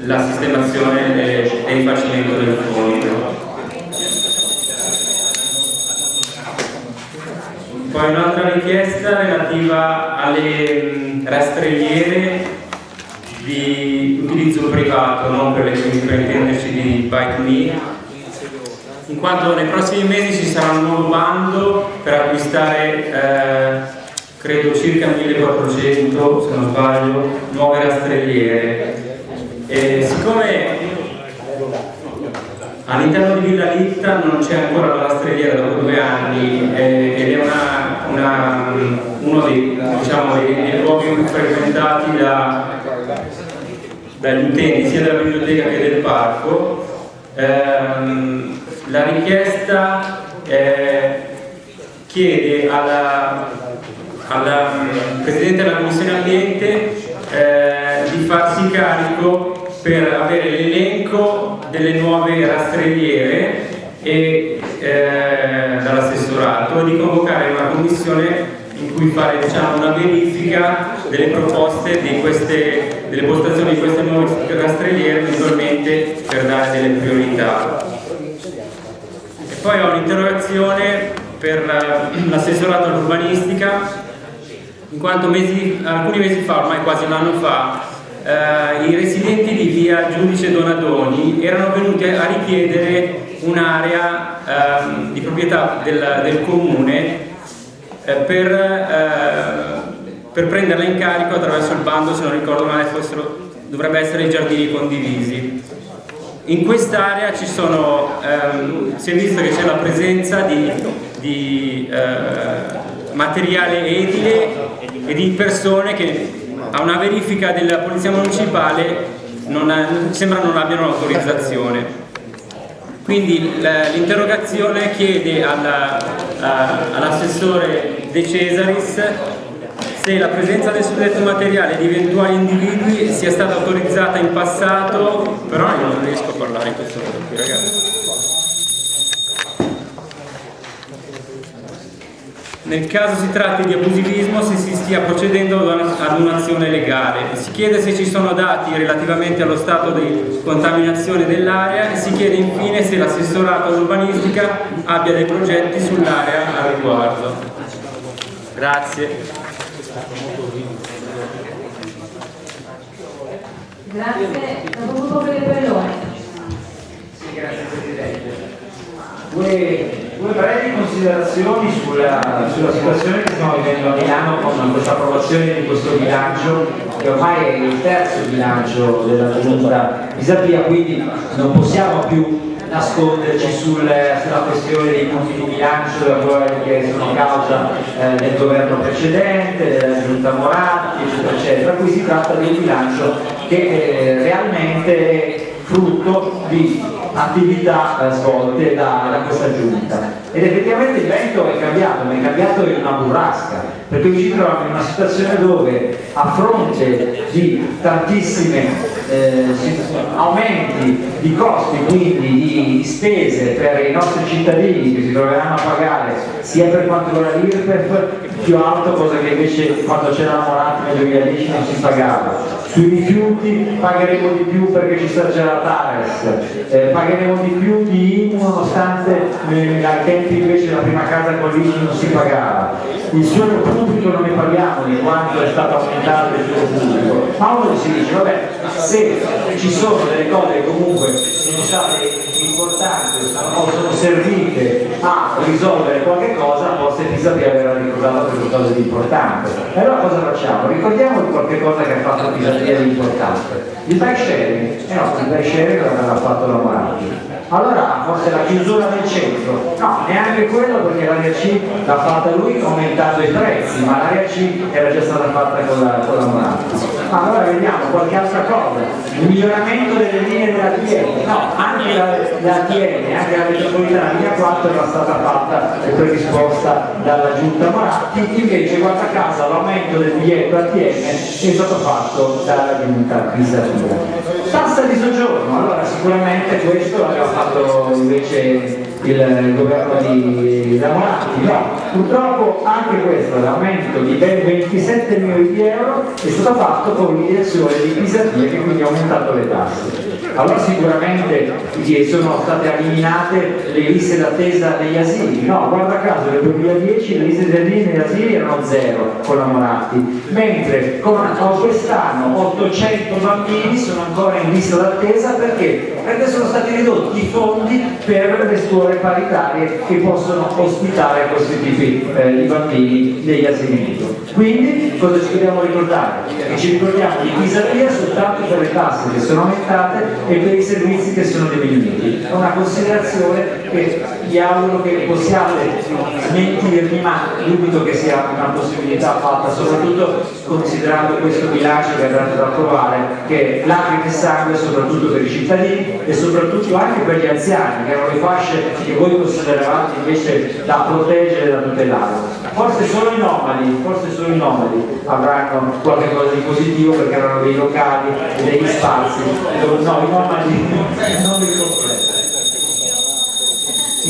la sistemazione e, e il rifacimento del fondo. Poi un'altra richiesta relativa alle rastrelliere di utilizzo privato, non per, le, per intenderci di Bike Me, in quanto nei prossimi mesi ci sarà un nuovo bando per acquistare eh, credo circa 1400 se non sbaglio nuove rastrelliere e siccome all'interno di Villa Litta non c'è ancora la rastrelliera dopo due anni eh, ed è una, una, uno dei, diciamo, dei, dei luoghi più frequentati da, dagli utenti sia della biblioteca che del parco ehm, la richiesta eh, chiede alla, alla mm, Presidente della Commissione Ambiente eh, di farsi carico per avere l'elenco delle nuove rastrelliere e eh, dall'assessorato e di convocare una commissione in cui fare diciamo, una verifica delle proposte di queste, delle postazioni di queste nuove rastrelliere eventualmente per dare delle priorità. Poi ho un'interrogazione per l'assessorato all'urbanistica, in quanto mesi, alcuni mesi fa, ormai quasi un anno fa, eh, i residenti di via Giudice Donadoni erano venuti a richiedere un'area eh, di proprietà del, del comune eh, per, eh, per, prenderla in carico attraverso il bando, se non ricordo male, fossero, dovrebbe essere i giardini condivisi. In quest'area ehm, si è visto che c'è la presenza di, di eh, materiale edile e di persone che a una verifica della polizia municipale non ha, sembra non abbiano l'autorizzazione. Quindi l'interrogazione chiede all'assessore De Cesaris se la presenza del suddetto materiale di eventuali individui sia stata autorizzata in passato, però io non riesco a parlare in questo modo qui ragazzi. Nel caso si tratti di abusivismo se si stia procedendo ad un'azione legale. Si chiede se ci sono dati relativamente allo stato di contaminazione dell'area e si chiede infine se l'assessorato all'urbanistica abbia dei progetti sull'area a riguardo. Grazie. Grazie, dopo Bellone. Sì, grazie Presidente. Due, brevi considerazioni sulla, sulla, situazione che stiamo vivendo a Milano con questa approvazione di questo bilancio che ormai è il terzo bilancio della giunta Pisapia, quindi non possiamo più nasconderci sul, sulla questione dei punti di bilancio che sono causa eh, del governo precedente, della giunta Moratti, eccetera, eccetera. Qui si tratta di un bilancio che eh, realmente è frutto di attività eh, svolte da, da, questa giunta. Ed effettivamente il vento è cambiato, ma è cambiato in una burrasca perché ci troviamo in una situazione dove a fronte di tantissimi eh, aumenti di costi, quindi di spese per i nostri cittadini che si troveranno a pagare sia per quanto riguarda l'IRPEF più alto, cosa che invece quando c'era la Moratti nel 2010 non si pagava sui rifiuti pagheremo di più perché ci c'è la TARES, eh, pagheremo di più di IMU nonostante eh, ai tempi invece la prima casa con l'IMU non si pagava. Il suolo pubblico non ne parliamo di quanto è stato aumentato il suolo pubblico, ma uno si dice, vabbè, se ci sono delle cose che comunque sono state importanti o sono servite a risolvere qualche cosa, forse Pisapia avrà ricordato qualcosa di importante. E allora cosa facciamo? Ricordiamo qualche cosa che ha fatto Pisapia di importante. Il bike sharing, eh no, il bike sharing l'ha fatto la Moratti allora forse la chiusura del centro. No, neanche quello perché l'area C l'ha fatta lui aumentando i prezzi ma l'area C era già stata fatta con la, con la Moratti allora vediamo qualche altra cosa. Il miglioramento delle linee della TN no, anche la, la TN anche la metropolitana linea 4 era stata fatta e predisposta dalla giunta Moratti invece guarda caso l'aumento del biglietto ATM è stato fatto dalla giunta Pisatura tassa di soggiorno. Allora sicuramente questo l'abbiamo fatto invece il governo di Lamoratti. No, purtroppo anche questo, l'aumento di ben 27 milioni di euro, è stato fatto con l'iniezione di Pisatria che quindi ha aumentato le tasse. Allora sicuramente sono state eliminate le liste d'attesa degli asili, no, guarda caso nel 2010 le liste d'attesa negli asili erano zero con la Moratti, mentre quest'anno 800 bambini sono ancora in lista d'attesa perché? Perché sono stati ridotti i fondi per le scuole paritarie che possono ospitare questi tipi eh, bambini degli asili nido. Quindi cosa ci dobbiamo ricordare? Che ci ricordiamo di Pisatria soltanto per le tasse che sono aumentate e per i servizi che sono diminuiti. È una considerazione che vi auguro che possiate smentirmi, ma dubito che sia una possibilità fatta, soprattutto considerando questo bilancio che andate ad approvare, che lacrime e sangue soprattutto per i cittadini e soprattutto anche per gli anziani, che erano le fasce che voi consideravate invece da proteggere e da tutelare. Forse solo i nomadi, forse solo i nomadi avranno qualcosa di positivo perché erano dei locali e degli spazi, no, i nomadi non li completo.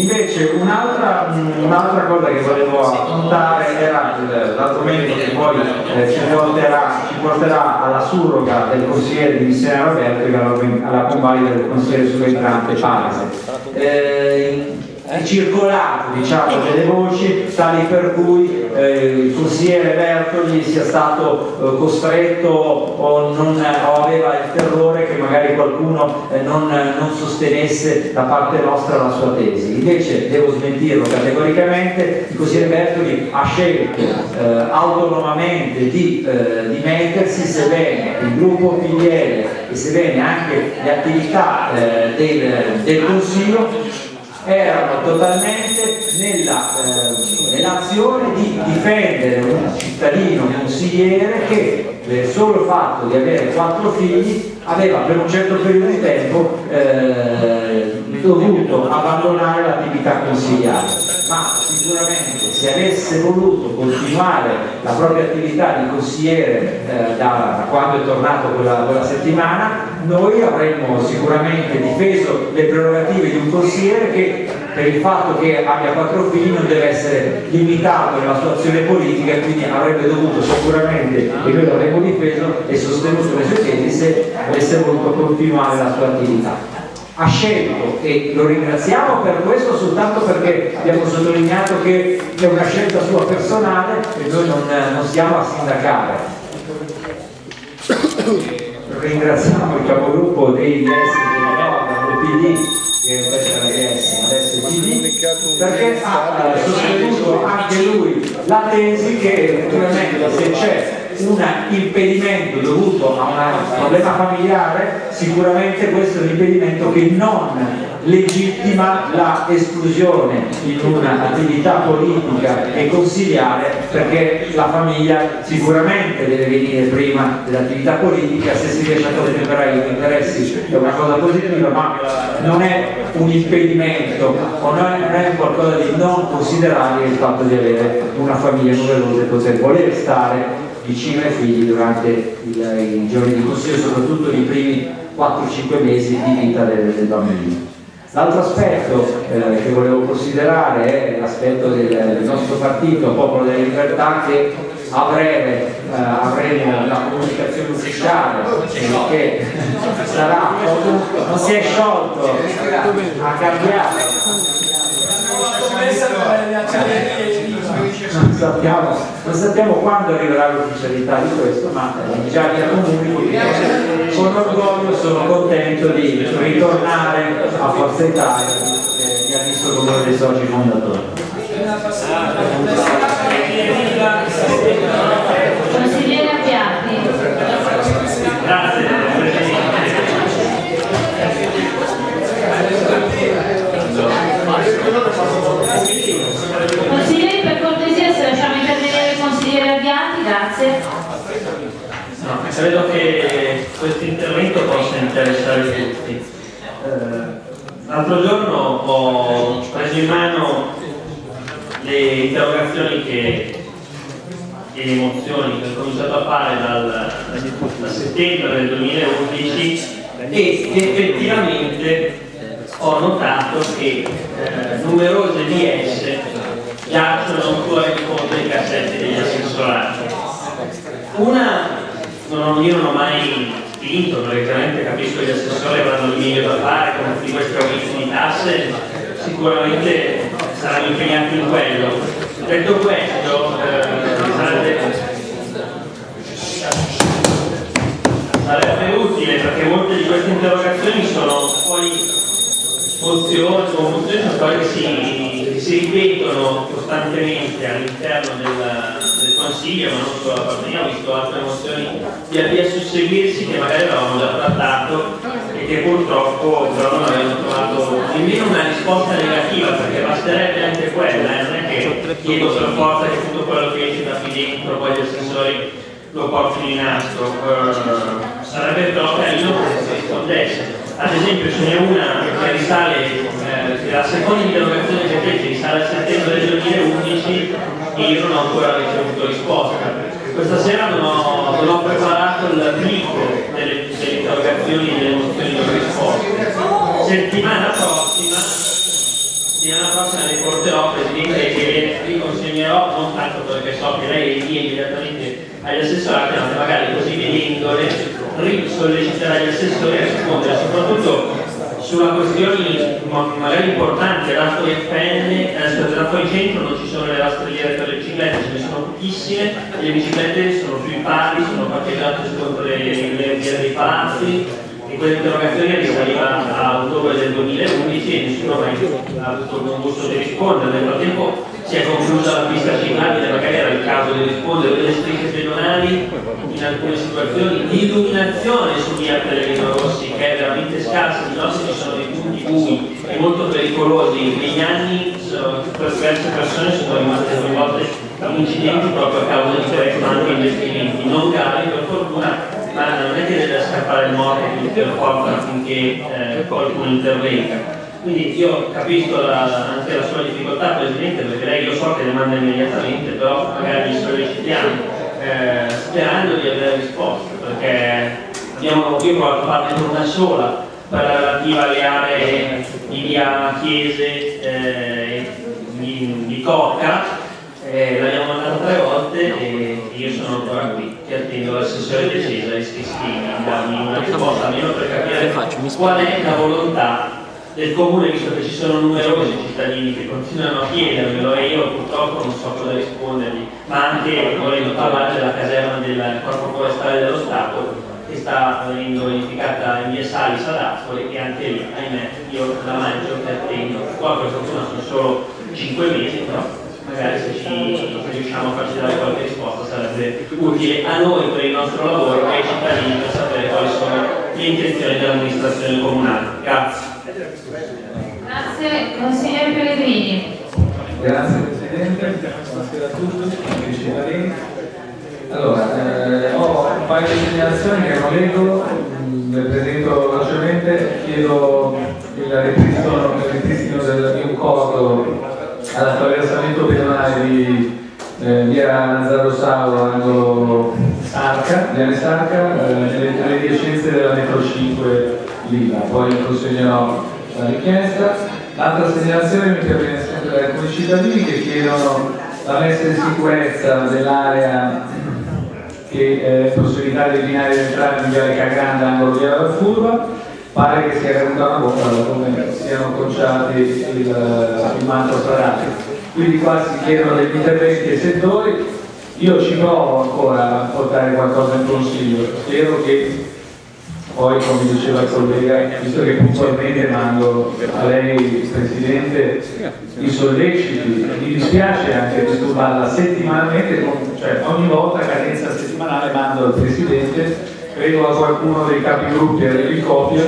Invece un'altra un cosa che volevo affrontare era l'argomento che poi eh, ci, porterà, ci, porterà, alla surroga del consigliere di missione Roberto e alla, alla convalida del consigliere subentrante Palese. Eh, è circolato diciamo, delle voci tali per cui eh, il consigliere Bertoli sia stato eh, costretto o, non, o, aveva il terrore che magari qualcuno eh, non, non, sostenesse da parte nostra la sua tesi. Invece devo smentirlo categoricamente, il consigliere Bertoli ha scelto eh, autonomamente di, eh, di, mettersi, sebbene il gruppo PDL e sebbene anche le attività eh, del, del Consiglio erano totalmente nella eh, nell'azione di difendere un cittadino consigliere che per il solo fatto di avere quattro figli aveva per un certo periodo di tempo eh, dovuto abbandonare l'attività consigliare. Ma sicuramente se avesse voluto continuare la propria attività di consigliere eh, da, da, quando è tornato quella, quella, settimana, noi avremmo sicuramente difeso le prerogative di un consigliere che per il fatto che abbia quattro figli non deve essere limitato nella sua azione politica e quindi avrebbe dovuto sicuramente, e noi l'avremmo difeso e sostenuto le sue tesi se avesse voluto continuare la sua attività ha scelto e lo ringraziamo per questo soltanto perché abbiamo sottolineato che è una scelta sua personale e noi non, non stiamo a sindacare. Ringraziamo il capogruppo dei DS del PD che è la DS, adesso PD, perché ha sostenuto anche lui la tesi che naturalmente se c'è un impedimento dovuto a un problema familiare, sicuramente questo è un impedimento che non legittima la esclusione in un'attività politica e consigliare perché la famiglia sicuramente deve venire prima dell'attività politica se si riesce a contemperare gli interessi è una cosa positiva ma non è un impedimento o non è qualcosa di non considerabile il fatto di avere una famiglia numerosa e poter voler stare vicino ai figli durante i giorni di consiglio, soprattutto nei primi 4-5 mesi di vita del, del bambino. L'altro aspetto eh, che volevo considerare è l'aspetto del, del, nostro partito, Popolo della Libertà, che a breve eh, avremo la comunicazione ufficiale che sarà, non si è sciolto, ha cambiato non sappiamo, non sappiamo quando arriverà l'ufficialità di questo, ma eh, già che con orgoglio sono contento di ritornare a Forza Italia eh, che ha visto come uno dei soci fondatori. Consigliere Appiatti. Grazie. Grazie. No, credo che questo intervento possa interessare tutti. Eh, L'altro giorno ho preso in mano le interrogazioni che, e le mozioni che ho cominciato a fare dal, da settembre del 2011 e effettivamente ho notato che eh, numerose di esse giacciono ancora in fondo ai cassetti degli assessorati. Una non, io non ho mai spinto, perché chiaramente capisco che gli assessori avranno il meglio da fare, come tutti questi aumenti di tasse, sicuramente saranno impegnati in quello. Detto questo, eh, sarebbe utile perché molte di queste interrogazioni sono poi sono cose che si, si ripetono costantemente all'interno del, Consiglio, ma non solo da parte ho visto altre mozioni via via susseguirsi che magari avevamo già trattato e che purtroppo però non avevano trovato nemmeno una risposta negativa, perché basterebbe anche quella, eh? non è che chiedo per forza che tutto quello che esce da qui dentro poi gli assessori lo portino in astro, uh, sarebbe però carino che si rispondesse ad esempio ce n'è una che risale, eh, la seconda interrogazione che fece risale a settembre del 2011 e io non ho ancora ricevuto risposta. Questa sera non ho, non ho preparato il blitz delle, delle interrogazioni e delle mozioni non risposte. Settimana prossima, settimana prossima le porterò Presidente che vi consegnerò, non tanto perché so che lei invia immediatamente agli assessorati, ma magari così vedendole risolleciterà gli assessori a rispondere soprattutto sulla questione magari importante, Raspoli FN, adesso del Raspoli Centro non ci sono le rastrelliere per le biciclette, ce ne sono pochissime, le biciclette sono sui pali, sono parcheggiate contro le, le vie dei palazzi e questa interrogazione risaliva a ottobre del 2011 e nessuno ha avuto il buon gusto di rispondere, nel frattempo si è conclusa la pista ciclabile, magari era il caso di rispondere delle strisce pedonali in alcune situazioni, l'illuminazione su via Pellegrino Rossi che è veramente scarsa, di nostri ci sono dei punti bui e molto pericolosi, negli anni diverse persone sono rimaste coinvolte in incidenti proprio a causa di questo, anche investimenti non gravi per fortuna, ma non è che deve scappare il morto per forza affinché eh, qualcuno intervenga. Quindi io capisco la, anche la sua difficoltà Presidente perché lei io so che le manda immediatamente, però magari li sollecitiamo eh, sperando di avere risposte perché abbiamo io provato a farne una sola per la relativa alle aree di via Chiese eh, di, di Cocca eh, l'abbiamo mandato tre volte e io sono ancora qui che attendo l'assessore De Cesare che a darmi una risposta almeno per capire qual è la volontà del comune, visto che ci sono numerosi cittadini che continuano a chiedermelo e io purtroppo non so cosa rispondergli, ma anche volendo parlare della caserma del corpo forestale dello Stato che sta venendo verificata in via Salis ad Ascoli e anche lì, ahimè, io la mangio che attendo. Qua per fortuna sono solo 5 mesi, però magari se ci riusciamo a farci dare qualche risposta sarebbe utile a noi per il nostro lavoro e ai cittadini per sapere quali sono le intenzioni dell'amministrazione comunale. Grazie. Grazie, consigliere Pellegrini. Grazie Presidente, buonasera a tutti, amici cittadini. Allora, eh, ho un paio di segnalazioni che non leggo, mm, le presento velocemente, chiedo il ripristino, il ripristino del mio costo all'attraversamento pedonale di eh, via Nazzaro Saulo, angolo Viale Sarca, eh, nelle, nelle della metro 5 Lima, poi consegnerò la richiesta. L'altra segnalazione mi interviene sempre da alcuni cittadini che chiedono la messa in sicurezza dell'area che è possibilità di binari di entrare in Viale Cagranda, angolo via la Furba, pare che sia caduta una bomba come siano conciati il, il manto stradale. Quindi qua si chiedono degli interventi ai settori, io ci provo ancora a portare qualcosa in consiglio, spero che poi come diceva il collega, visto che puntualmente mando a lei Presidente i solleciti, mi dispiace anche disturbarla settimanalmente, cioè ogni volta cadenza settimanale mando al Presidente, credo a qualcuno dei capigruppi a dargli copia,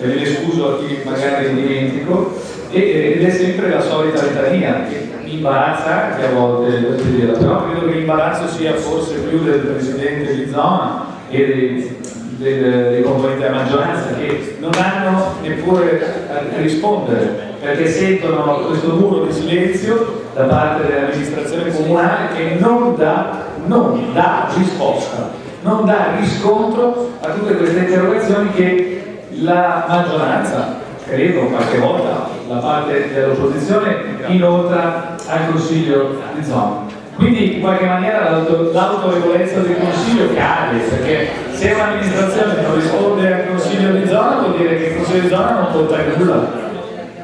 e me ne scuso a chi magari dimentico, ed è sempre la solita litania che imbarazza anche a volte però credo che l'imbarazzo sia forse più del Presidente di zona e dei dei, componenti della maggioranza che non hanno neppure a rispondere perché sentono questo muro di silenzio da parte dell'amministrazione comunale che non dà, non dà risposta, non dà riscontro a tutte queste interrogazioni che la maggioranza credo qualche volta la parte dell'opposizione inoltra al Consiglio di zona. Quindi in qualche maniera l'autorevolezza del Consiglio cade, perché se un'amministrazione non risponde al Consiglio di zona vuol dire che il Consiglio di zona non conta nulla,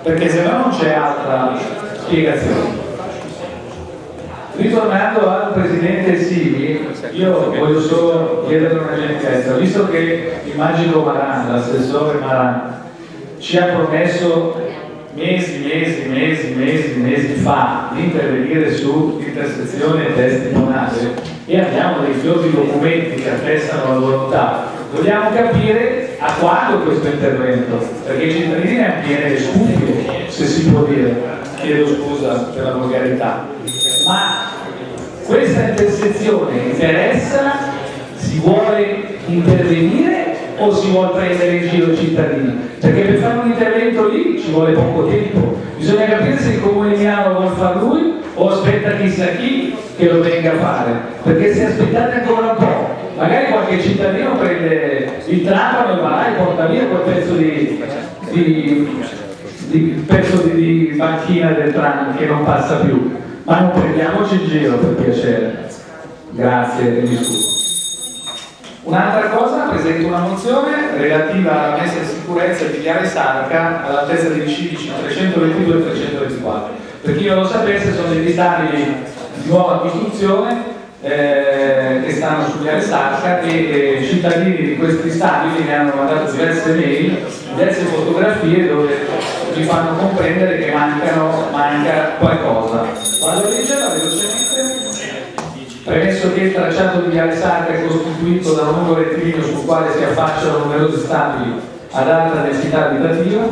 perché se no non c'è altra spiegazione. Ritornando al Presidente Sivi, io voglio solo chiedere una gentilezza, visto che il magico Maran, l'assessore Maran, ci ha promesso mesi, mesi, mesi, mesi, mesi fa di intervenire su intersezione e testimoniale e abbiamo dei fiori documenti che attestano la volontà, vogliamo capire a quando questo intervento, perché i cittadini ne hanno piene le se si può dire, chiedo scusa per la volgarità, ma questa intersezione interessa, si vuole intervenire o si vuole prendere in giro i cittadini? Perché per fare un intervento lì ci vuole poco tempo, bisogna capire se il comune Milano vuole fare lui o aspetta chissà chi che lo venga a fare, perché se aspettate ancora un po', magari qualche cittadino prende il trapano e va e porta via quel pezzo di, di, di, pezzo di, banchina del tram che non passa più, ma non prendiamoci in giro per piacere. Grazie mi scuso. Un'altra cosa, presento una mozione relativa alla messa in sicurezza di Viale Sarca all'altezza dei civici 322 e 324. Per chi non lo sapesse sono degli stabili di nuova costruzione eh, che stanno su Viale Sarca e eh, cittadini di questi stabili mi hanno mandato diverse mail, diverse fotografie dove ci fanno comprendere che mancano, manca qualcosa. Vado a leggerla velocemente. Premesso che il tracciato di Viale Sacra è costituito da un lungo rettilineo sul quale si affacciano numerosi stabili ad alta densità abitativa,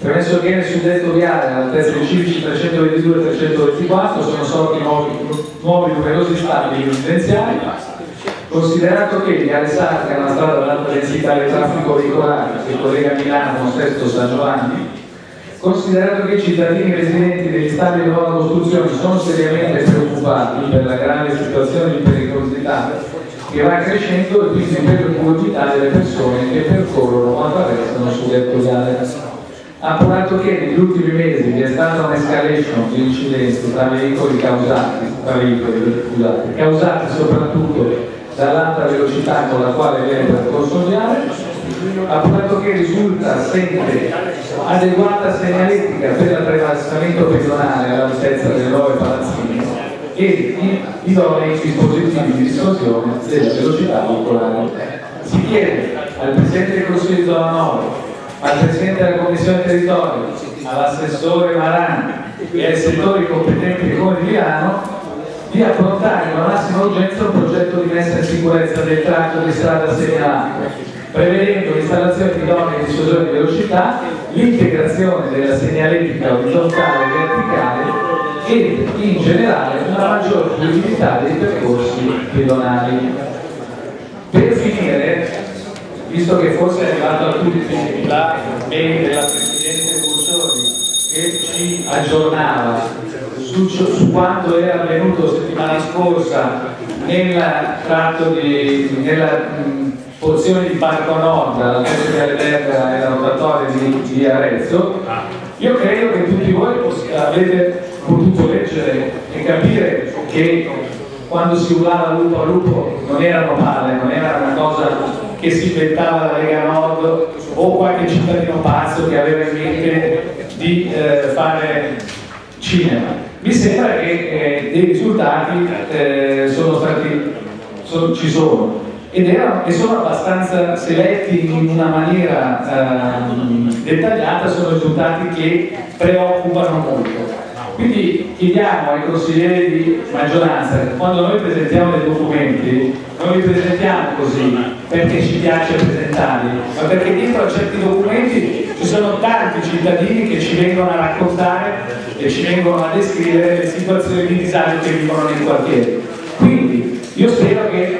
premesso che nel suddetto viale all'altezza dei civici 322 e 324 sono sorti nuovi, nuovi numerosi stabili residenziali, considerato che Viale Sacra è una strada ad alta densità di traffico veicolare che collega Milano con Sesto San Giovanni, Considerato che i cittadini residenti degli stati di nuova costruzione sono seriamente preoccupati per la grave situazione di pericolosità che va crescendo e quindi per l'incolumità delle persone che percorrono o attraversano sull'etto viale. Appurato che negli ultimi mesi vi è stata un'escalation di incidenti tra veicoli causati, tra veicoli, scusate, causati soprattutto dall'alta velocità con la quale viene percorso viale, appurato che risulta assente adeguata segnaletica per l'attraversamento pedonale all'altezza delle nuove palazzine e idonei dispositivi di distorsione della velocità veicolare. Si chiede al Presidente del Consiglio di Zona 9, al Presidente della Commissione Territorio, all'assessore Marani e ai settori competenti del Comune di Milano di approntare con la massima urgenza un progetto di messa in sicurezza del tratto di strada segnalato prevedendo l'installazione di idonei dissuasori di velocità, l'integrazione della segnaletica orizzontale e verticale e in generale una maggiore fluidità dei percorsi pedonali. Per finire, visto che forse è arrivato a tutti la mail della Presidente Bursoni che ci aggiornava su, su quanto era avvenuto settimana scorsa nel tratto di, nella, porzioni di Parco Nord, la Festa dell'Erba e la rotatoria di, di Arezzo, io credo che tutti voi avete potuto leggere e capire che quando si urlava lupo a lupo non erano palle, non era una cosa che si inventava la Lega Nord o qualche cittadino pazzo che aveva in mente di eh, fare cinema. Mi sembra che eh, dei risultati eh, sono stati, sono, ci sono ed erano, e sono abbastanza seletti in una maniera eh, dettagliata, sono risultati che preoccupano molto. Quindi chiediamo ai consiglieri di maggioranza che quando noi presentiamo dei documenti, non li presentiamo così perché ci piace presentarli, ma perché dietro a certi documenti ci sono tanti cittadini che ci vengono a raccontare e ci vengono a descrivere le situazioni di disagio che vivono nei quartieri. Quindi io spero che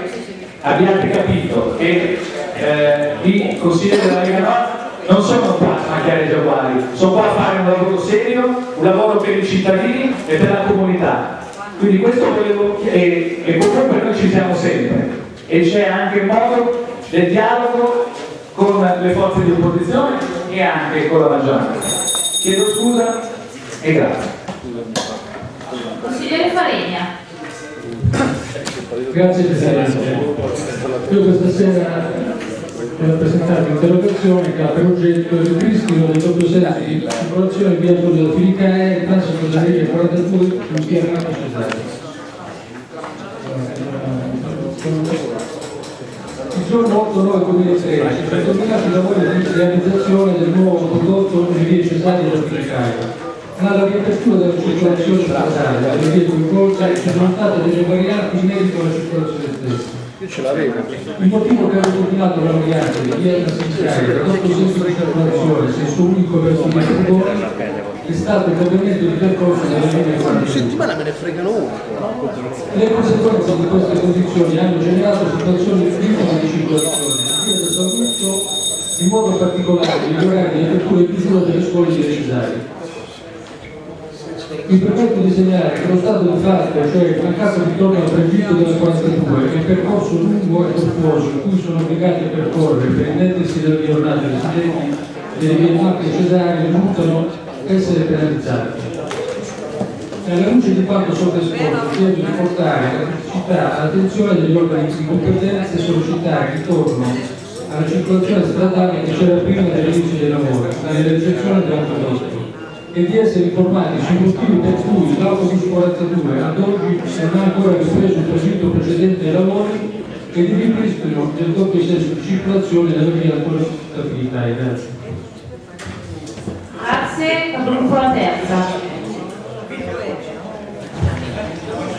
abbiate capito che eh, i consiglieri della Lega Nord non sono qua a macchiare i giaguari, sono qua a fare un lavoro serio, un lavoro per i cittadini e per la comunità. Quindi questo volevo e, e comunque noi ci siamo sempre e c'è anche modo del dialogo con le forze di opposizione e anche con la maggioranza. Chiedo scusa e grazie. Consigliere Faregna. Grazie Presidente. Io questa sera ho presentato un'interrogazione che ha per oggetto il ripristino del doppio di circolazione via Giulio da Filicae e transito da linea 42 in via Renato Cesare. Il giorno 8-9-2013 sono terminati i lavori di realizzazione del nuovo condotto in via Cesaria da Filicae. Ma la riapertura della circolazione stradale delle vie coinvolte sono state delle varianti in merito alla circolazione stessa. Il motivo che ha determinato la variante di via Cassicaia da doppio senso di circolazione, senso unico verso il è stato il cambiamento di percorso delle linee 40. settimana me ne fregano uno. Le conseguenze di queste condizioni hanno generato situazioni limite di circolazione, sia del Saluzzo, in modo particolare negli orari di apertura e chiusura delle scuole Cesari. Mi permetto di segnalare che lo stato di fatto, cioè il mancato ritorno al tragitto della 42, è un percorso lungo e tortuoso cui sono obbligati a percorrere per intendersi delle giornate residenti delle vie Macchie e Cesari risultano essere penalizzati. Alla luce di quanto sopra esposto, chiedo di portare la criticità all'attenzione degli organi di competenza e sollecitare il ritorno alla circolazione stradale che c'era prima dell'inizio dei lavori, alla realizzazione dell'autodotto e di essere informati sui motivi per cui l'autobus 42 ad oggi non ha ancora ripreso il tragitto precedente ai lavori e di ripristino del doppio senso di circolazione nella via ancora finita. Grazie. Grazie, capogruppo la terza.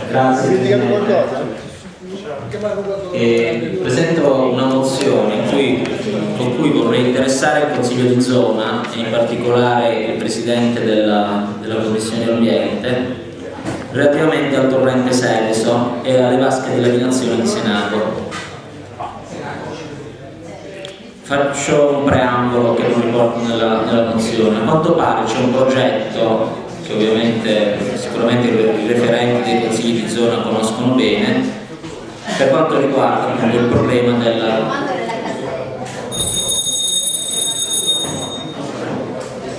Grazie Presidente. E presento una mozione cui- con cui vorrei interessare il Consiglio di zona e in particolare il Presidente della, della Commissione Ambiente relativamente al torrente Seveso e alle vasche di laminazione di Senato. Faccio un preambolo che non riporto nella, nella mozione. A quanto pare c'è un progetto che ovviamente sicuramente i referenti dei consigli di zona conoscono bene per quanto riguarda appunto il problema della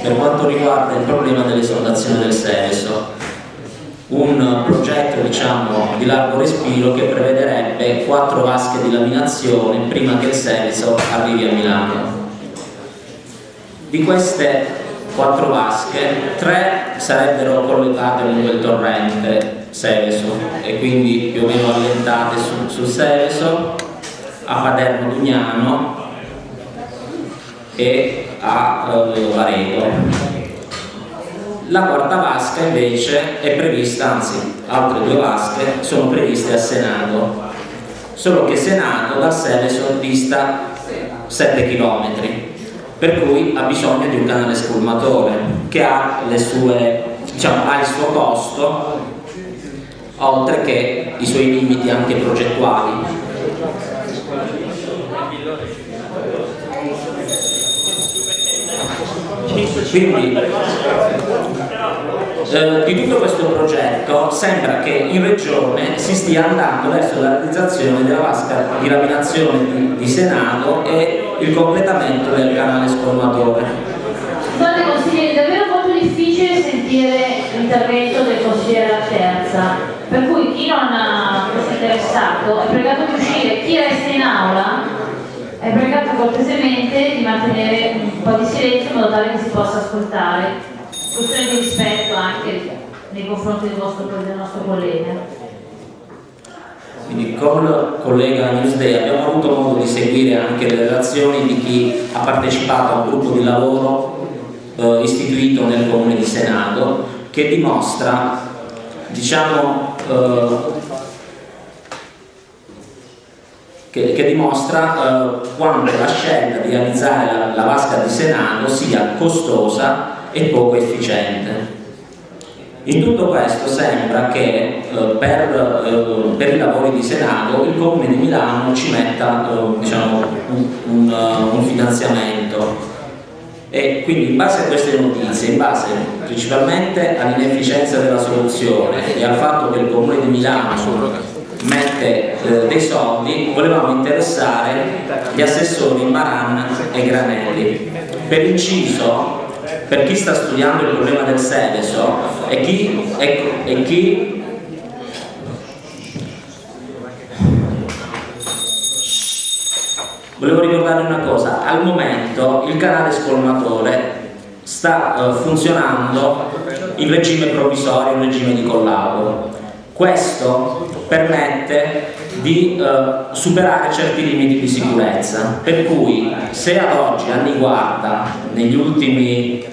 per quanto riguarda il problema dell'esondazione del Seveso un progetto diciamo di largo respiro che prevederebbe quattro vasche di laminazione prima che il Seveso arrivi a Milano. Di queste quattro vasche tre sarebbero collegate lungo il torrente Seveso e quindi più o meno allentate su- sul Seveso a Paderno Dugnano e a eh. La quarta vasca invece è prevista, anzi altre due vasche sono previste a Senato, solo che Senato dal Seveso dista 7 km, per cui ha bisogno di un canale scolmatore che ha, sue, diciamo, ha il suo costo, oltre che i suoi limiti anche progettuali. Quindi eh, di tutto questo progetto sembra che in regione si stia andando verso la realizzazione della vasca di laminazione di, di Senato e il completamento del canale scolmatore. Scusate consigliere, è davvero molto difficile sentire l'intervento del consigliere La Terza, per cui chi non fosse interessato è pregato di uscire, chi resta in aula è pregato cortesemente di mantenere un po' di silenzio in modo tale che si possa ascoltare. Questione di rispetto anche nei confronti del, vostro, del nostro collega. Quindi con collega Newsday abbiamo avuto modo di seguire anche le relazioni di chi ha partecipato a un gruppo di lavoro eh, istituito nel comune di Senato che dimostra diciamo eh, che, che dimostra eh, quanto la scelta di realizzare la, la vasca di Senato sia costosa e poco efficiente. In tutto questo sembra che eh, per, eh, per i lavori di Senato il Comune di Milano ci metta eh, diciamo, un, un, un finanziamento e quindi in base a queste notizie, in base principalmente all'inefficienza della soluzione e al fatto che il Comune di Milano mette dei soldi, volevamo interessare gli assessori Maran e Granelli. Per inciso, per chi sta studiando il problema del Seveso e chi, e, e chi volevo ricordare una cosa, al momento il canale scolmatore sta uh, funzionando in regime provvisorio, in regime di collabo. Questo permette di uh, superare certi limiti di sicurezza, per cui se ad oggi, anni guarda, negli ultimi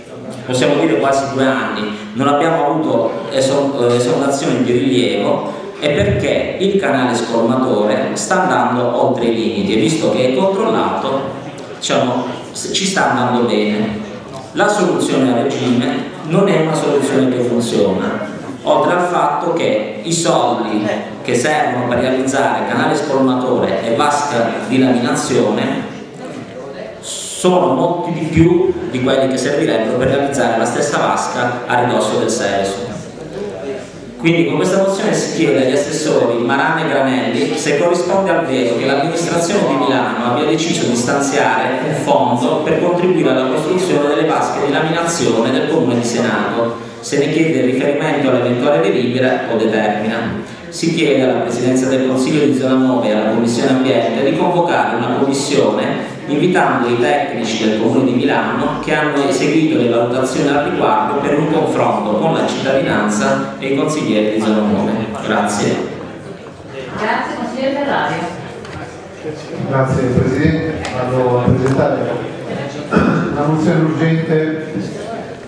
possiamo dire quasi due anni, non abbiamo avuto esondazioni di rilievo, è perché il canale scolmatore sta andando oltre i limiti e visto che è controllato diciamo, ci sta andando bene. La soluzione a regime non è una soluzione che funziona oltre al fatto che i soldi che servono per realizzare canale scolmatore e vasca di laminazione sono molti di più di quelli che servirebbero per realizzare la stessa vasca a ridosso del Seveso quindi con questa mozione si chiede agli assessori Marano e Granelli se corrisponde al vero che l'amministrazione di Milano abbia deciso di stanziare un fondo per contribuire alla costruzione delle vasche di laminazione del comune di Senato, se ne chiede il riferimento all'eventuale delibera o determina. Si chiede alla Presidenza del Consiglio di Zona 9 e alla Commissione Ambiente di convocare una commissione invitando i tecnici del Comune di Milano che hanno eseguito le valutazioni al riguardo per un confronto con la cittadinanza e i consiglieri di zona 9. Grazie. Grazie, consigliere Ferrario. Grazie Presidente, vado a presentare una mozione urgente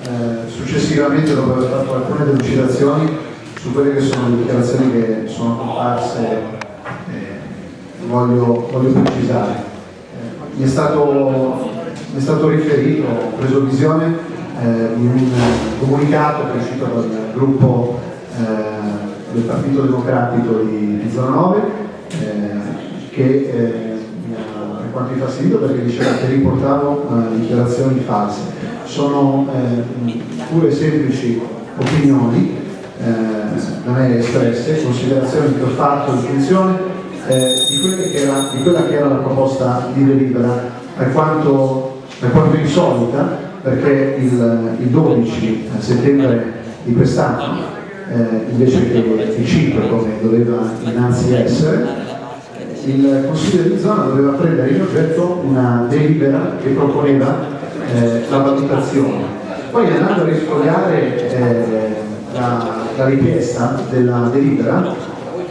eh, successivamente dopo aver fatto alcune delucidazioni su quelle che sono le dichiarazioni che sono comparse eh, voglio, voglio precisare mi è stato, mi è stato riferito, ho preso visione eh, di un comunicato che è uscito dal gruppo eh, del Partito Democratico di, di Zona 9 eh, che eh, mi ha per quanto infastidio perché diceva che riportavo eh, dichiarazioni false. Sono eh, pure semplici opinioni da me espresse, considerazioni che ho fatto in funzione eh, di, che era, di, quella che era la proposta di delibera, alquanto, alquanto insolita, perché il, il 12 settembre di quest'anno, eh, invece che il 5 come doveva innanzi essere, il Consiglio di zona doveva prendere in oggetto una delibera che proponeva eh, la valutazione. Poi andando a risfogliare eh, la, la richiesta della delibera,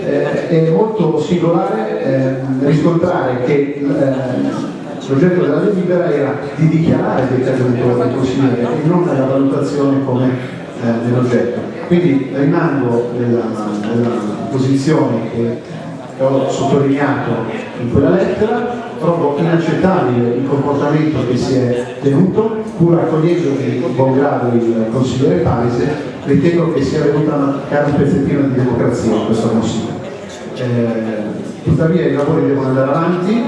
eh, è molto singolare eh, riscontrare che eh, l'oggetto della delibera era di dichiarare il decreto del consigliere e non la valutazione come eh, dell'oggetto. Quindi rimango nella, nella posizione che ho sottolineato in quella lettera, trovo inaccettabile il comportamento che si è tenuto, pur accogliendo di buon grado il consigliere Paese, ritengo che sia venuta a mancare un pezzettino di democrazia in questo consiglio. Eh, tuttavia i lavori devono andare avanti,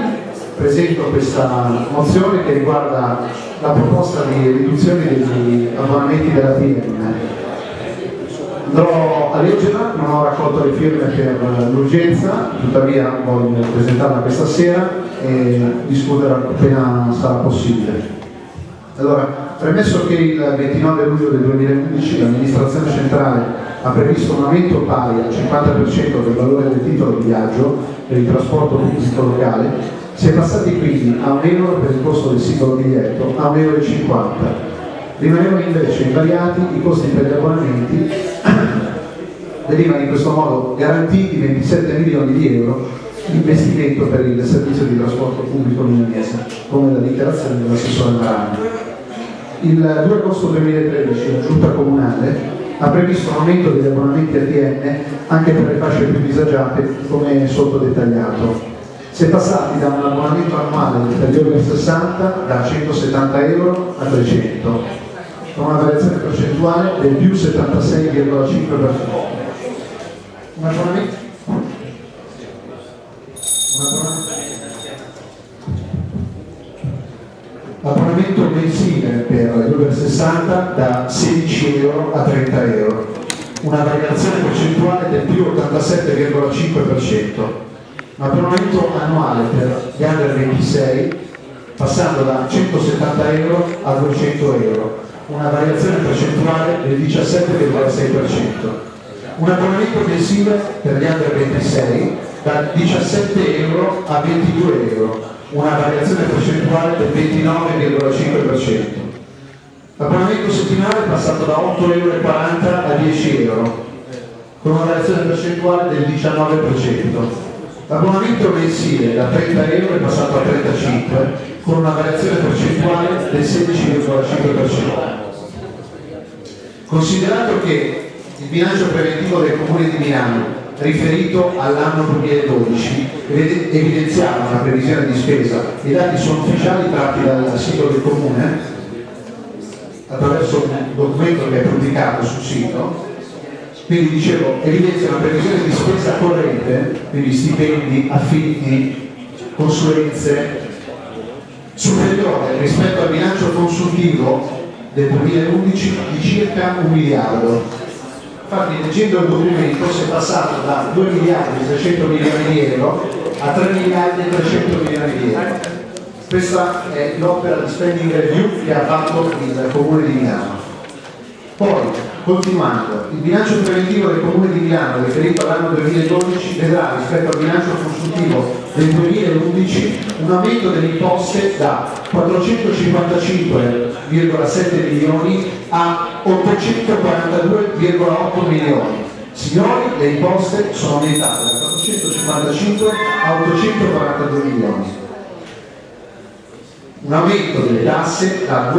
presento questa mozione che riguarda la proposta di riduzione degli abbonamenti della PM. Andrò a leggerla, non ho raccolto le firme per l'urgenza, tuttavia voglio presentarla questa sera e discuterla appena sarà possibile. Allora, premesso che il 29 luglio del 2011 l'amministrazione centrale ha previsto un aumento pari al 50% del valore del titolo di viaggio per il trasporto pubblico locale, si è passati quindi a un euro per il costo del singolo biglietto a 1,50 euro. Rimanevano invece invariati i costi per gli abbonamenti, venivano in questo modo garantiti 27 milioni di euro di investimento per il servizio di trasporto pubblico milanese, come la dichiarazione dell'assessore Marano. Il 2 agosto 2013 la giunta comunale ha previsto un aumento degli abbonamenti ATM anche per le fasce più disagiate come sotto dettagliato. Si è passati da un abbonamento annuale per gli over 60 da 170 euro a 300, con una variazione percentuale del più 76,5%. Un abbonamento L'abbonamento mensile per over 60 da 16 euro a 30 euro. una variazione percentuale del più 87,5%, un abbonamento annuale per gli under 26 passando da 170 euro a 200 euro, una variazione percentuale del 17,6%, un abbonamento mensile per gli under 26 da 17 euro a 22 euro, una variazione percentuale del 29,5%. L'abbonamento settimanale è passato da 8,40 euro a 10 euro, con una variazione percentuale del 19%. L'abbonamento mensile da 30 euro è passato a 35, con una variazione percentuale del 16,5%. Considerato che il bilancio preventivo del Comune di Milano riferito all'anno 2012 evidenziava una previsione di spesa, i dati sono ufficiali tratti dal sito del Comune attraverso un documento che è pubblicato sul sito, quindi dicevo, evidenzia una previsione di spesa corrente, quindi stipendi, affitti, consulenze, superiore rispetto al bilancio consultivo del 2011 di circa un miliardo. Infatti leggendo il documento si è passato da 2 miliardi e 300 milioni di euro a 3 miliardi e 300 milioni di euro. Questa è l'opera di spending review che ha fatto il Comune di Milano. Poi, continuando, il bilancio preventivo del Comune di Milano riferito all'anno 2012 vedrà rispetto al bilancio consultivo del 2011 un aumento delle imposte da 455,7 milioni a 842,8 milioni. Signori, le imposte sono aumentate da 455 a 842 milioni un aumento delle tasse da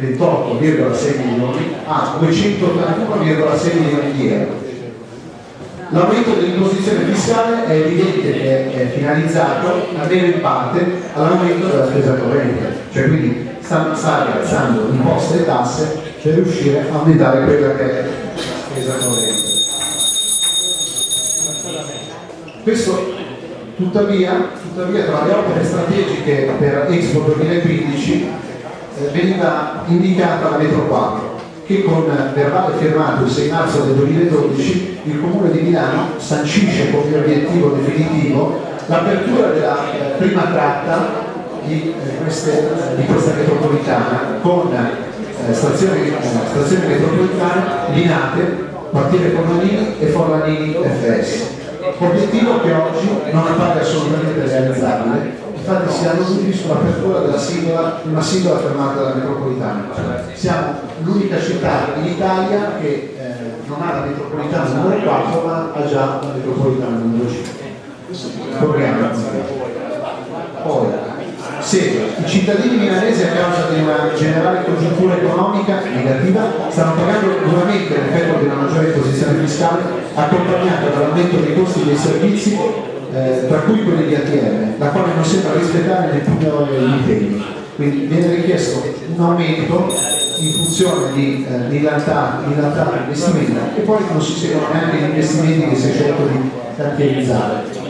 228,6 milioni a 281,6 milioni di euro. L'aumento dell'imposizione fiscale è evidente che è finalizzato almeno in parte all'aumento della spesa corrente, cioè quindi sta, sta alzando imposte e tasse per riuscire a aumentare quella che è la spesa corrente. Questo Tuttavia, tuttavia tra le opere strategiche per Expo 2015 eh, veniva indicata la Metro 4 che con verbale firmato il 6 marzo del 2012 il Comune di Milano sancisce come obiettivo definitivo l'apertura della eh, prima tratta di, eh, queste, di, questa metropolitana con eh, stazioni, eh, stazioni metropolitane Linate, quartiere Forlanini e Forlanini FS obiettivo che oggi non appare assolutamente realizzabile, infatti si hanno dubbi sull'apertura della singola, una singola fermata della metropolitana. Siamo l'unica città in Italia che eh, non ha la metropolitana numero 4 ma ha già la metropolitana numero 5. Corriamo. Poi, se i cittadini milanesi a causa di una generale congiuntura economica negativa stanno pagando duramente l'effetto di una maggiore imposizione fiscale accompagnata dall'aumento dei costi dei servizi eh, tra cui quelli di ATM, la quale non sembra rispettare neppure gli impegni. Quindi viene richiesto un aumento in funzione di eh, millantare l'investimento e poi non si seguono neanche gli investimenti che si è scelto di cantierizzare.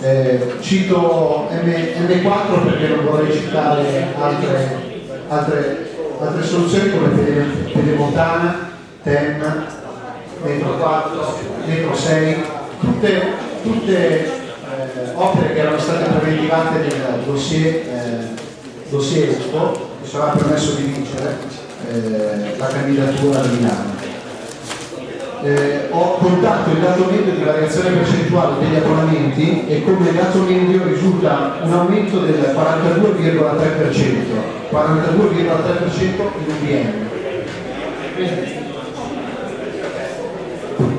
Eh, cito M, M4 perché non vorrei citare altre, altre, altre soluzioni come Pedemontana, TEM, Metro 4, Metro 6, tutte, tutte opere che erano state preventivate nel dossier, eh, dossier Expo che sarà permesso di vincere eh, la candidatura di Milano eh, ho contato il dato medio di variazione percentuale degli abbonamenti e come dato medio risulta un aumento del 42,3%, 42,3% in un.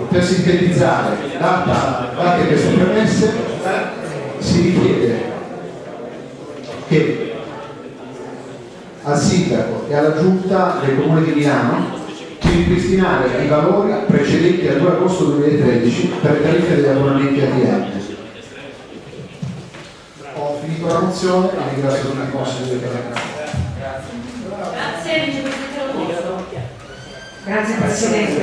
Per sintetizzare, date queste premesse, si richiede che al sindaco e alla giunta del comune di Milano di ripristinare i valori precedenti al 2 agosto 2013 per le tariffe degli abbonamenti ATM. Ho finito la mozione e ringrazio tutti i consigli per la Grazie, Grazie Presidente.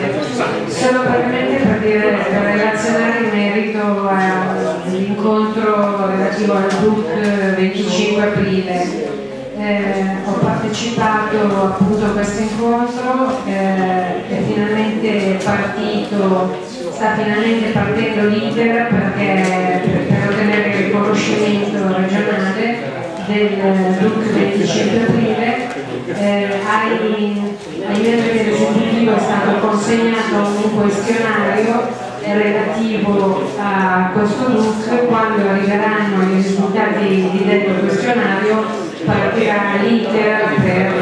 Solo brevemente per, dire, per relazionare in merito all'incontro relativo al DUC 25 aprile eh, ho partecipato appunto a questo incontro eh, e finalmente partito, sta finalmente partendo l'iter perché per ottenere il riconoscimento regionale del look del 25 aprile eh, ai, ai membri dell'esecutivo è stato consegnato un questionario relativo a questo look quando arriveranno i risultati di detto questionario partirà l'iter per,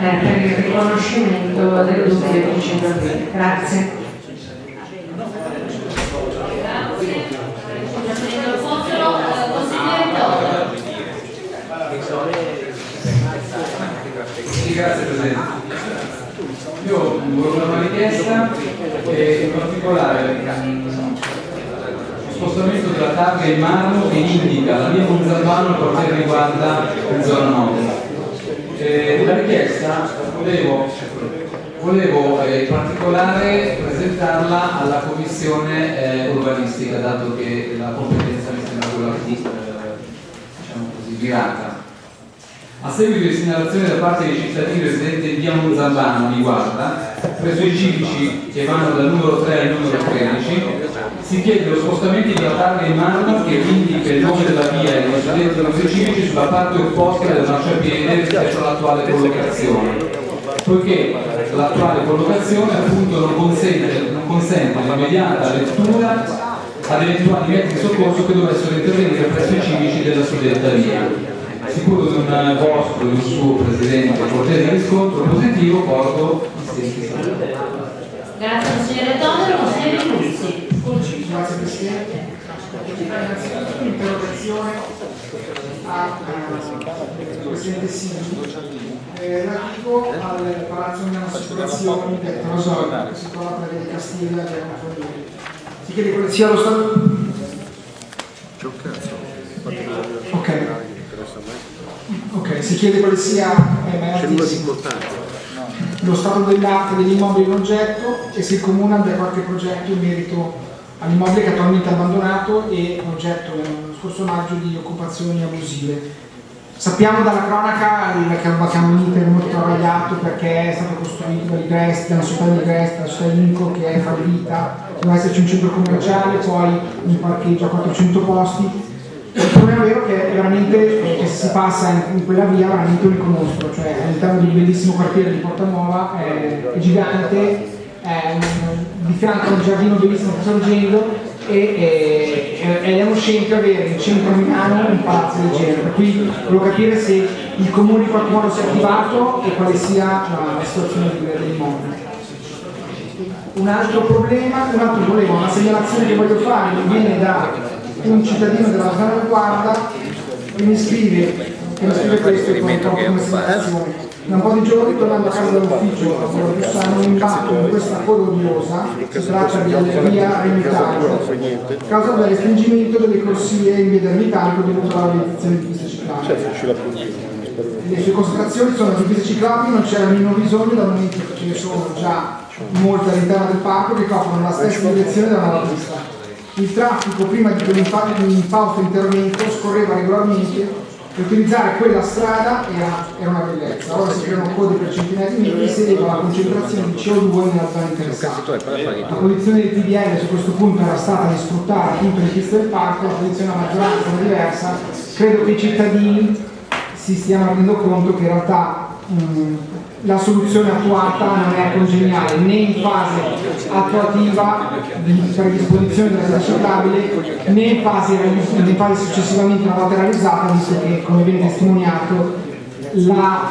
eh, per, il riconoscimento del look del 25 aprile. Grazie. Presidente. Io volevo una richiesta e in particolare lo spostamento della targa in marmo che indica la via Montalbano per quanto riguarda il zona nord. Eh, la richiesta volevo, volevo eh, in particolare presentarla alla commissione eh, urbanistica, dato che la competenza mi sembra quella più eh, diciamo così, virata. A seguito di segnalazione da parte dei cittadini residenti in via Monzambano di Guarda, presso i civici che vanno dal numero 3 al numero 13, si chiede lo spostamento della targa in marmo che indica il nome della via e i residenti dei civici sulla parte opposta del marciapiede rispetto all'attuale collocazione, poiché l'attuale collocazione appunto non consente, non consente l'immediata lettura ad eventuali mezzi di soccorso che dovessero intervenire presso i civici della suddetta via sicuro di un vostro e un suo presidente cortese riscontro positivo porto i stessi saluti. Grazie consigliere Tonero, consigliere Luzzi. Grazie Presidente. Innanzitutto un'interrogazione al Presidente Sini relativo al Palazzo Milano Assicurazioni del che si trova per di Castiglia Si chiede quale sia lo stato... Ok. Ok, si chiede quale sia eh, lo stato dell'arte degli immobili in oggetto e se il Comune abbia qualche progetto in merito all'immobile che è attualmente abbandonato e oggetto nello scorso maggio di occupazioni abusive. Sappiamo dalla cronaca che abbiamo un iter molto travagliato perché è stato costruito da Ligresti, da una società di Ligresti, da società Inco che è fallita, doveva esserci un centro commerciale, poi un parcheggio a 400 posti, il problema vero è che veramente che si passa in, in, quella via veramente un riconosco, cioè all'interno di un bellissimo quartiere di Porta Nuova, è, è gigante, è un, di fianco a un giardino bellissimo che sta sorgendo e, e, ed è uno scempio avere in centro Milano un palazzo del genere, per cui volevo capire se il comune in qualche modo si è attivato e quale sia la, la situazione dell'immobile. Un altro problema, un altro problema, una segnalazione che voglio fare viene da un cittadino della zona guarda che mi scrive, che mi scrive questo poi come segnalazione. Da un po' di giorni tornando a casa dall'ufficio a Bussano mi imbatto in questa coda odiosa, si tratta di via Ermitaggio, a causa del restringimento delle corsie in via Ermitaggio dovuto alla realizzazione di piste ciclabili. Le sue constatazioni sono che piste ciclabili non c'era nemmeno bisogno dal momento che ce ne sono già molte all'interno del parco che coprono la stessa direzione della nuova pista il traffico prima di quell'impausto intervento scorreva regolarmente e utilizzare quella strada era, era, una bellezza. Ora si creano code per centinaia di metri e si eleva la concentrazione di CO2 nella zona interessata. La posizione del PDL su questo punto era stata di sfruttare appunto le piste del parco, la posizione della maggioranza era diversa. Credo che i cittadini si stiano rendendo conto che in realtà mh, la soluzione attuata non è congeniale né in fase attuativa di predisposizione della via ciclabile né in fase, in fase successivamente realizzata visto che come viene testimoniato la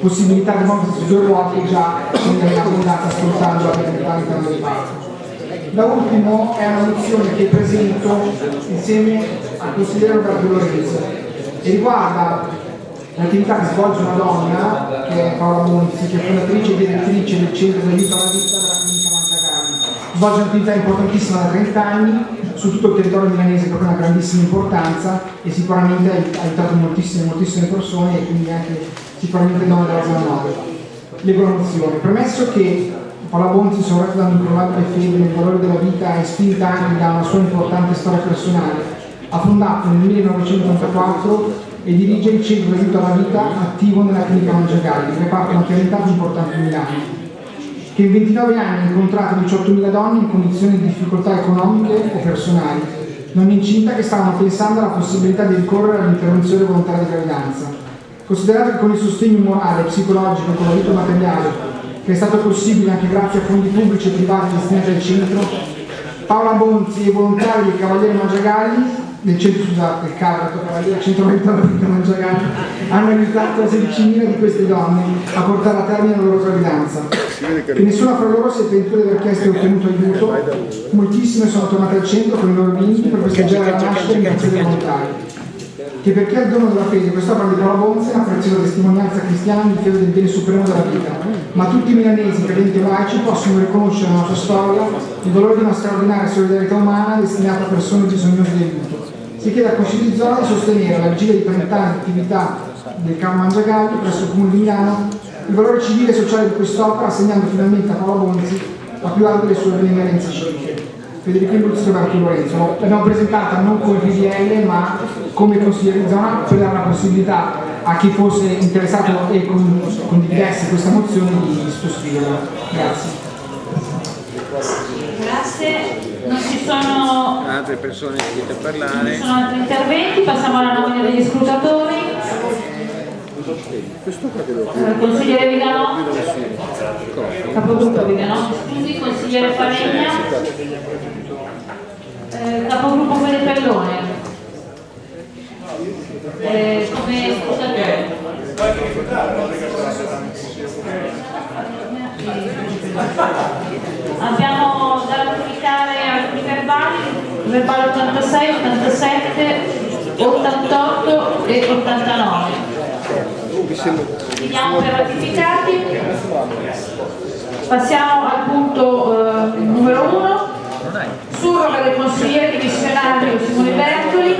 possibilità di muoversi su due ruote già viene abbondata sfruttando la viabilità all'interno del parco. Da ultimo è una mozione che presento insieme al consigliere Roberto Lorenzo e riguarda L'attività che svolge una donna, che è Paola Monzi, che è fondatrice e direttrice del centro d'aiuto alla vita della clinica Mangiacarli. Svolge un'attività importantissima da 30 anni su tutto il territorio milanese per una grandissima importanza e sicuramente ha aiutato moltissime, moltissime persone e quindi anche sicuramente donne della zona nord. Leggo la mozione. Premesso che Paola Bonzi, sorretta da un'improbabile fede nel valore della vita e spinta anche da una sua importante storia personale, ha fondato nel 1994 e dirige il centro di aiuto alla vita attivo nella clinica Mangiagalli, reparto maternità importante di Milano. che in 29 anni ha incontrato 18.000 donne in condizioni di difficoltà economiche o personali, non incinta che stavano pensando alla possibilità di ricorrere all'interruzione volontaria di gravidanza. Considerato che con il sostegno morale, psicologico e con l'aiuto materiale, che è stato possibile anche grazie a fondi pubblici e privati destinati al centro, Paola Bonzi e i volontari del Cavaliere Mangiagalli del centro, scusate, del Cavato, Cavaliere Centro Mentale di Mangiagalli, hanno aiutato 16.000 di queste donne a portare a termine la loro gravidanza. Che nessuna fra loro si è pentita di aver chiesto e ottenuto aiuto, moltissime sono tornate al centro con i loro bimbi per festeggiare la nascita in grazie dei volontari che per chi ha il dono della fede quest'opera di Paolo Bonzi è una preziosa testimonianza cristiana di fede del bene supremo della vita, ma tutti i milanesi, credenti e laici, possono riconoscere nella sua storia il valore di una straordinaria solidarietà umana destinata a persone bisognose di aiuto. Si chiede a Consiglio di sostenere vigilia di 30 anni di attività del Campo Mangiagalli presso il Comune di Milano il valore civile e sociale di quest'opera, assegnando finalmente a Paolo Bonzi la più alta delle sue benemerenze civiche. Federico Imbuzzi e Marco Lorenzo. L'abbiamo presentata non come PDL ma come consigliere di zona per dare la possibilità a chi fosse interessato e condividesse questa mozione di sottoscriverla. Grazie. Grazie. Non ci sono altre persone iscritte a non parlare. ci sono altri interventi, passiamo alla nomina degli scrutatori. Eh, Consigliere Vigano, capogruppo Vigano, scusi, consigliere Falegna, eh, capogruppo Pellepellone, eh, come scrutatore. Abbiamo da ratificare alcuni verbali, verbale 86, 87, 88 e 89. Finiamo per ratificati. Passiamo al punto eh, numero 1. Surroga del consigliere dimissionario Simone Bertoli.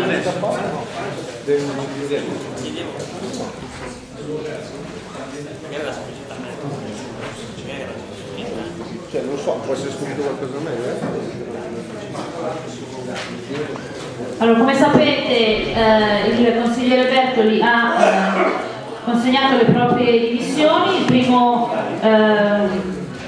Cioè, non so, può essere scritto qualcosa meglio, eh? Allora, come sapete eh, il consigliere Bertoli ha eh, consegnato le proprie dimissioni, il primo eh,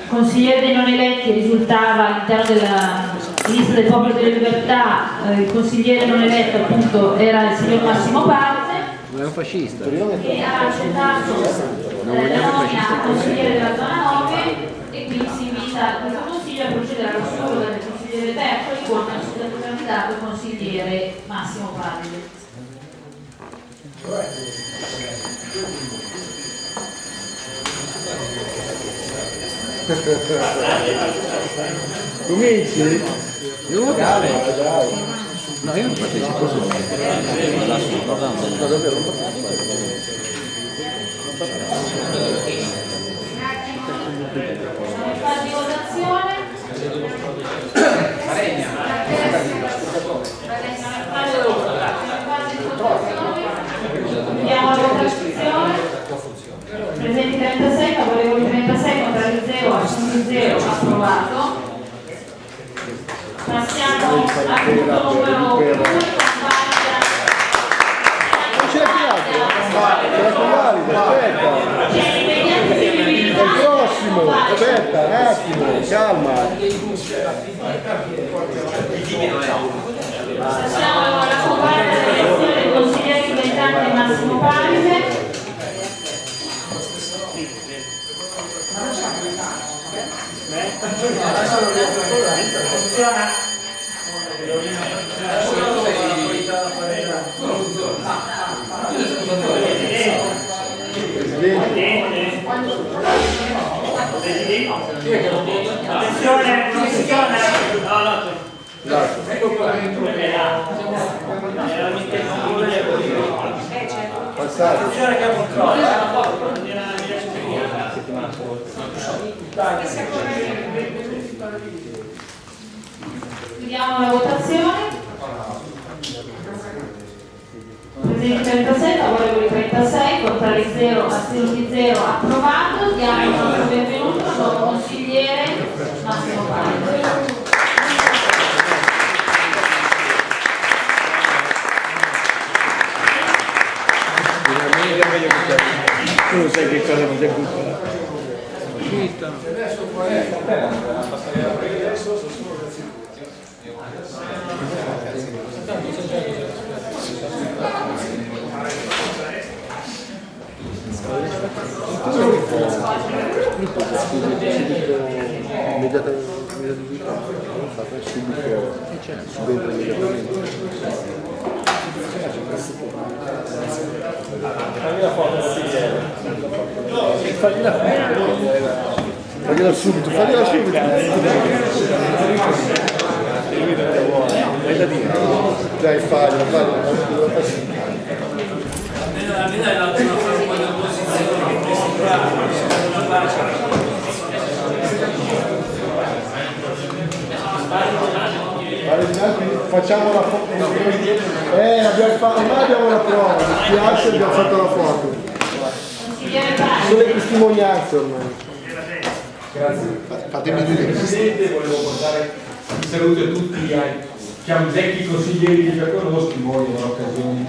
consigliere dei non eletti risultava all'interno della lista del Popolo delle Libertà, eh, il consigliere non eletto appunto era il signor Massimo Parte Non è un fascista. che ha accettato eh, la nomina a consigliere della zona 9 e quindi si invita questo consiglio a procedere allo solo del consigliere Bertoli con il candidato consigliere Massimo Pardi. Cominci? Io vocale. No, io non partecipo solo. La sua, no, davvero non Siamo in fase di votazione. Andiamo alla votazione. Presenti 36, favorevoli 36, contrari 0, assunti 0, approvato. Passiamo al punto numero 2, Non c'è piatto? C'è la convalida, aspetta. C'è l'immediata È il prossimo, aspetta, un attimo, calma. Passiamo alla convalida dell'elezione del consigliere subentrante Massimo Palise. Attenzione, non funziona. No, no. Passate. Attenzione che controllo. Chiudiamo la votazione. Presenti 36, favorevoli 36, contrari 0, astenuti 0, approvato. Diamo il nostro benvenuto al consigliere Massimo Paglio. Tu sai che cosa mi devo fare? 40. Adesso 40. Adesso sono solo immediatamente subito subentra immediatamente Fammi la foto, sì, eh. Fammi la foto. Fagliela subito, fagliela subito. Hai da dire? Dai, fagliela, fagliela. Facciamo la foto. Eh, abbiamo fatto, ormai abbiamo la prova, mi spiace abbiamo fatto la foto. Sono le testimonianze ormai. Grazie. Fatemi dire. Presidente, volevo portare un saluto a tutti i diciamo, vecchi consiglieri che già conosco, voi in occasione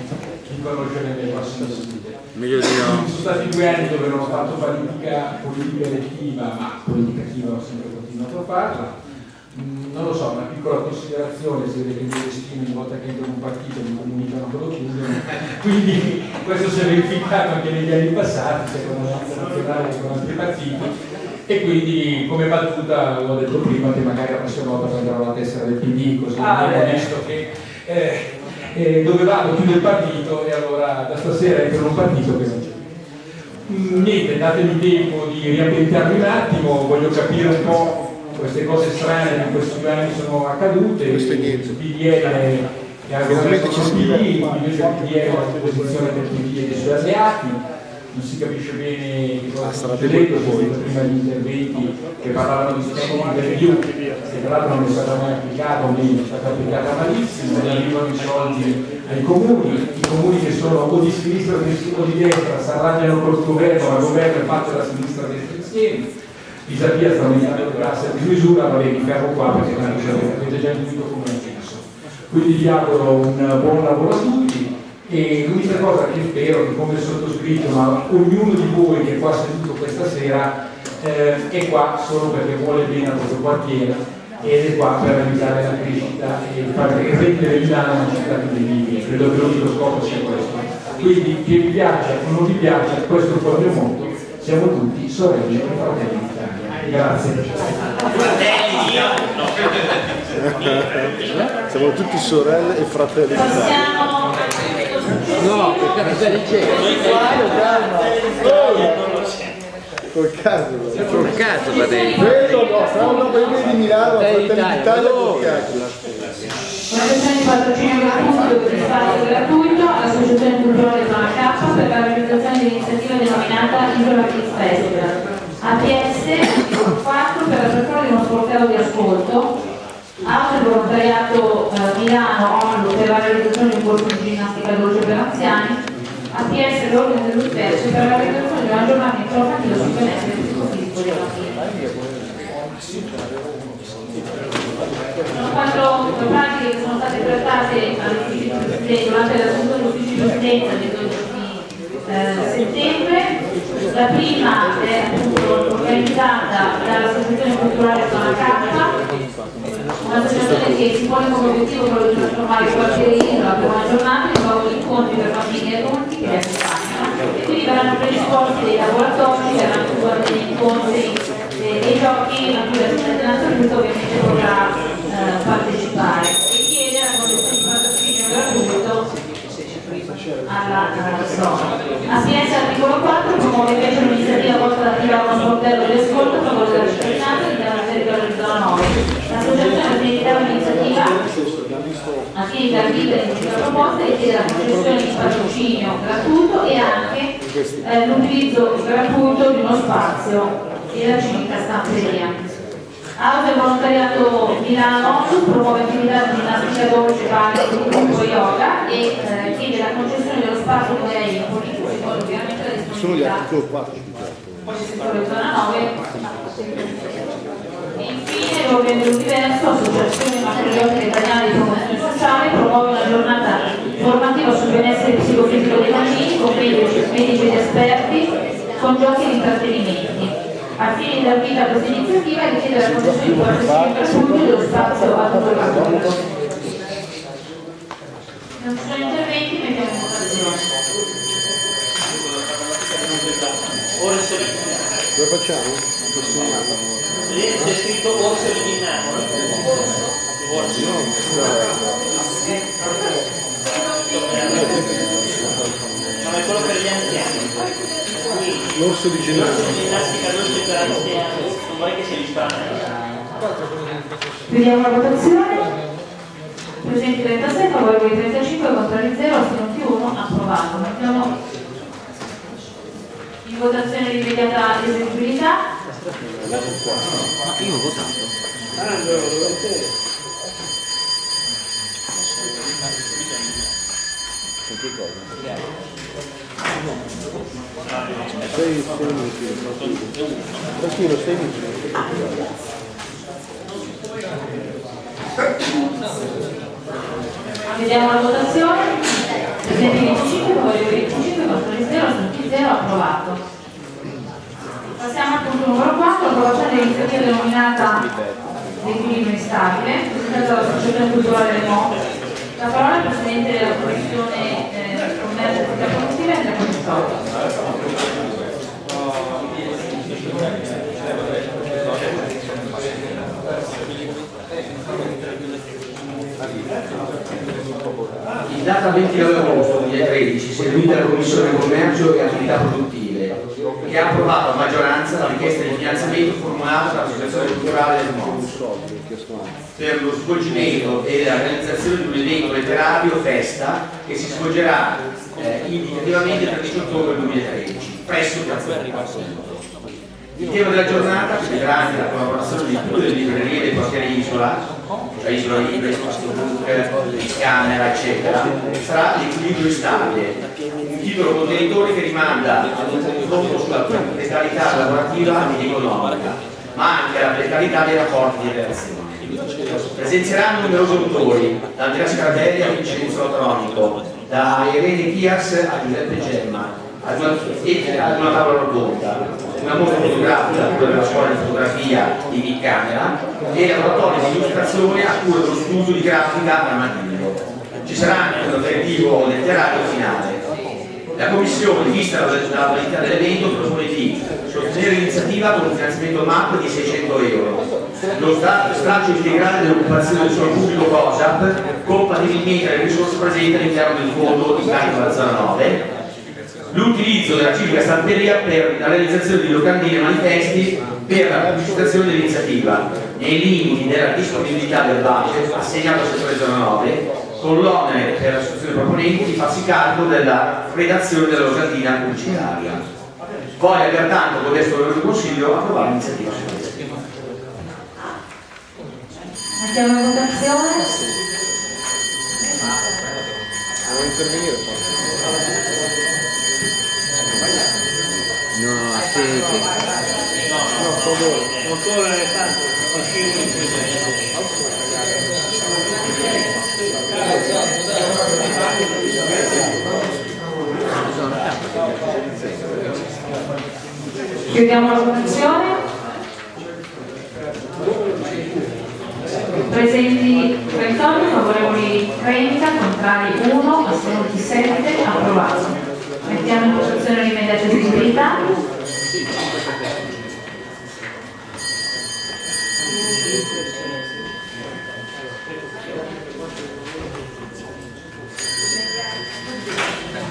di conoscere le prossime sedute. Meglio di Sono stati due anni dove non ho fatto politica, politica elettiva, ma politica attiva ho sempre continuato a farla. Mm, Non lo so, una piccola considerazione, si vede che i miei destini ogni volta che entro in un partito mi comunicano quello chiudono, quindi questo si è verificato anche negli anni passati, sia con la nazionale con altri partiti, e quindi come battuta l'ho detto prima che magari la prossima volta prenderò la tessera del PD, così Ah, abbiamo visto che eh, eh, dove vado chiudo il partito e allora da stasera entro in un partito che non c'è. Più. Mm, Niente, datemi tempo di riambientarmi un attimo, voglio capire un po' queste cose strane che in questi due anni sono accadute, il PDL che ha Finalmente governato ci con si il PD, invece il PDL è una posizione del PD e dei suoi alleati, non si capisce bene che cosa sta succedendo, sono stati prima gli interventi che parlavano di sistema di review, che tra l'altro non è stata mai applicata, o meglio è stata applicata malissimo, non arrivano i soldi ai comuni, i comuni che sono o di sinistra o di destra si arrangiano col governo, ma il governo è fatto da sinistra e destra insieme. Pisapia sta aumentando le tasse a dismisura, va bene, mi fermo qua perché tanto avete già intuito come la penso. Quindi vi auguro un buon lavoro a tutti e l'unica cosa che spero che come sottoscritto, ma ognuno di voi che è qua seduto questa sera eh, è qua solo perché vuole bene a questo quartiere ed è qua per aiutare la crescita e far rendere Milano una città più vivibile. Credo che l'unico scopo sia questo. Quindi che vi piaccia o non vi piaccia, questo è il proprio motto, siamo tutti sorelle e fratelli d'Italia. Grazie. Siamo tutti sorelle e fratelli d'Italia. No, che cazzo dice? Col caso, col caso va dentro. Quello no, sarà un nome di Milano, Fratelli d'Italia col caso. una questione di patrocinio gratuito per spazio gratuito all'Associazione Culturale Zona K per la realizzazione dell'iniziativa denominata Isola Kids Festival. APS 4 per l'apertura di uno sportello di ascolto. Il volontariato eh, Milano ONLU per la realizzazione di un corso di ginnastica dolce per anziani. APS l'ordine dell'universo per la realizzazione di una giornata informativa sul benessere psicofisico dei bambini. Sono quattro pratiche che sono state trattate durante la dell'ufficio di presidenza del 12 eh, settembre. La prima è appunto organizzata dall'Associazione Culturale Zona K, un'associazione che si pone come obiettivo quello di trasformare quartiere Isola per una giornata in luogo di incontri per bambini e adulti che li accompagnano. E quindi verranno predisposti dei laboratori, verranno effettuati degli incontri, eh, dei giochi a cui l'assistente nazionale ovviamente potrà eh, partecipare e chiede la condizione di patrocinio gratuito alla alla zona. APS articolo 4 promuove invece un'iniziativa volta ad attivare uno sportello di ascolto L'associazione organizzerà un'iniziativa a fine di vita in questa proposta e chiede la concessione di patrocinio gratuito e anche eh, l'utilizzo gratuito di uno spazio e la civica stamperia. Auto e volontariato Milano promuove attività di ginnastica dolce, ballo, gruppo yoga e eh, chiede la concessione dello spazio come lei politico secondo ovviamente la Sono gli disponibilità articolo 4 del settore zona 9 e infine l'ordine dell'universo associazione patriottica italiana di promozione sociale promuove una giornata formativa sul benessere psicofisico dei bambini con medici, medici ed esperti con giochi e intrattenimenti a fine della vita questa iniziativa e richiede la concessione di qualsiasi infrastrutture dello spazio a il non ci sono interventi, mettiamo in votazione. Dove facciamo? C'è scritto orso eliminato. Orso. No, è quello per gli anziani. L'orso di L'orso di ginnastica non per anziani. Non vorrei che si distrae. Vediamo la votazione. Presenti 36, favorevoli 35, contrari 0, astenuti 1, approvato. Mettiamo in votazione l'immediata eseguibilità. Ma io ho votato. Sei, sei minuti. Tranquillo, sei minuti. Vediamo la votazione. Presenti 25, favorevoli 25, contrari 0, astenuti 0, approvato. Passiamo al punto numero 4, approvazione dell'iniziativa denominata L'equilibrio instabile, presentata dall'Associazione Culturale del Mo. La parola al Presidente della Commissione eh, Commercio e Attività Produttive, Andrea Constotto. In data 29 agosto 2013 si è riunita la Commissione Commercio e Attività Produttive che ha approvato a maggioranza la richiesta di finanziamento formulata dall'Associazione Culturale del Mondo per lo svolgimento e la realizzazione di un evento letterario festa che si svolgerà eh, indicativamente il 13 ottobre 2013 presso Piazza Verri. Il tema della giornata, che vedrà anche la collaborazione di tutte le librerie dei quartieri Isola, cioè Isola Libre, Spazio Book, Camera, eccetera, sarà l'equilibrio stabile, un titolo contenitore che rimanda ad un confronto sulla precarietà lavorativa ed economica, ma anche alla precarietà dei rapporti di relazione. Presenzieranno numerosi autori, da Andrea Scardelli a Vincenzo Latronico, da Irene Tias a Giuseppe Gemma, ad una, ad una tavola rotonda, una mostra fotografica a cura della scuola di fotografia di Big Camera e laboratorio di illustrazione a cura dello studio di grafica armadillo. Ci sarà anche un aperitivo letterario finale. La Commissione, vista la la validità dell'evento, propone di sostenere l'iniziativa con un finanziamento MAP di 600 euro, lo straccio integrale dell'occupazione del suolo pubblico COSAP, compatibilmente alle risorse presenti all'interno del fondo di carico alla 09, l'utilizzo della civica stamperia per la realizzazione di locandine e manifesti per la pubblicizzazione dell'iniziativa nei limiti della disponibilità del budget assegnato al settore 09 con l'onere per l'associazione proponenti di farsi carico della redazione della locandina pubblicitaria. Voglia pertanto con questo del Consiglio approvare l'iniziativa Mettiamo in votazione. Vuoi intervenire No. No, solo. Non solo facciamo Chiudiamo la votazione. Presenti 38, favorevoli 30, contrari 1, astenuti 7, approvato. Mettiamo in votazione l'immediata eseguibilità.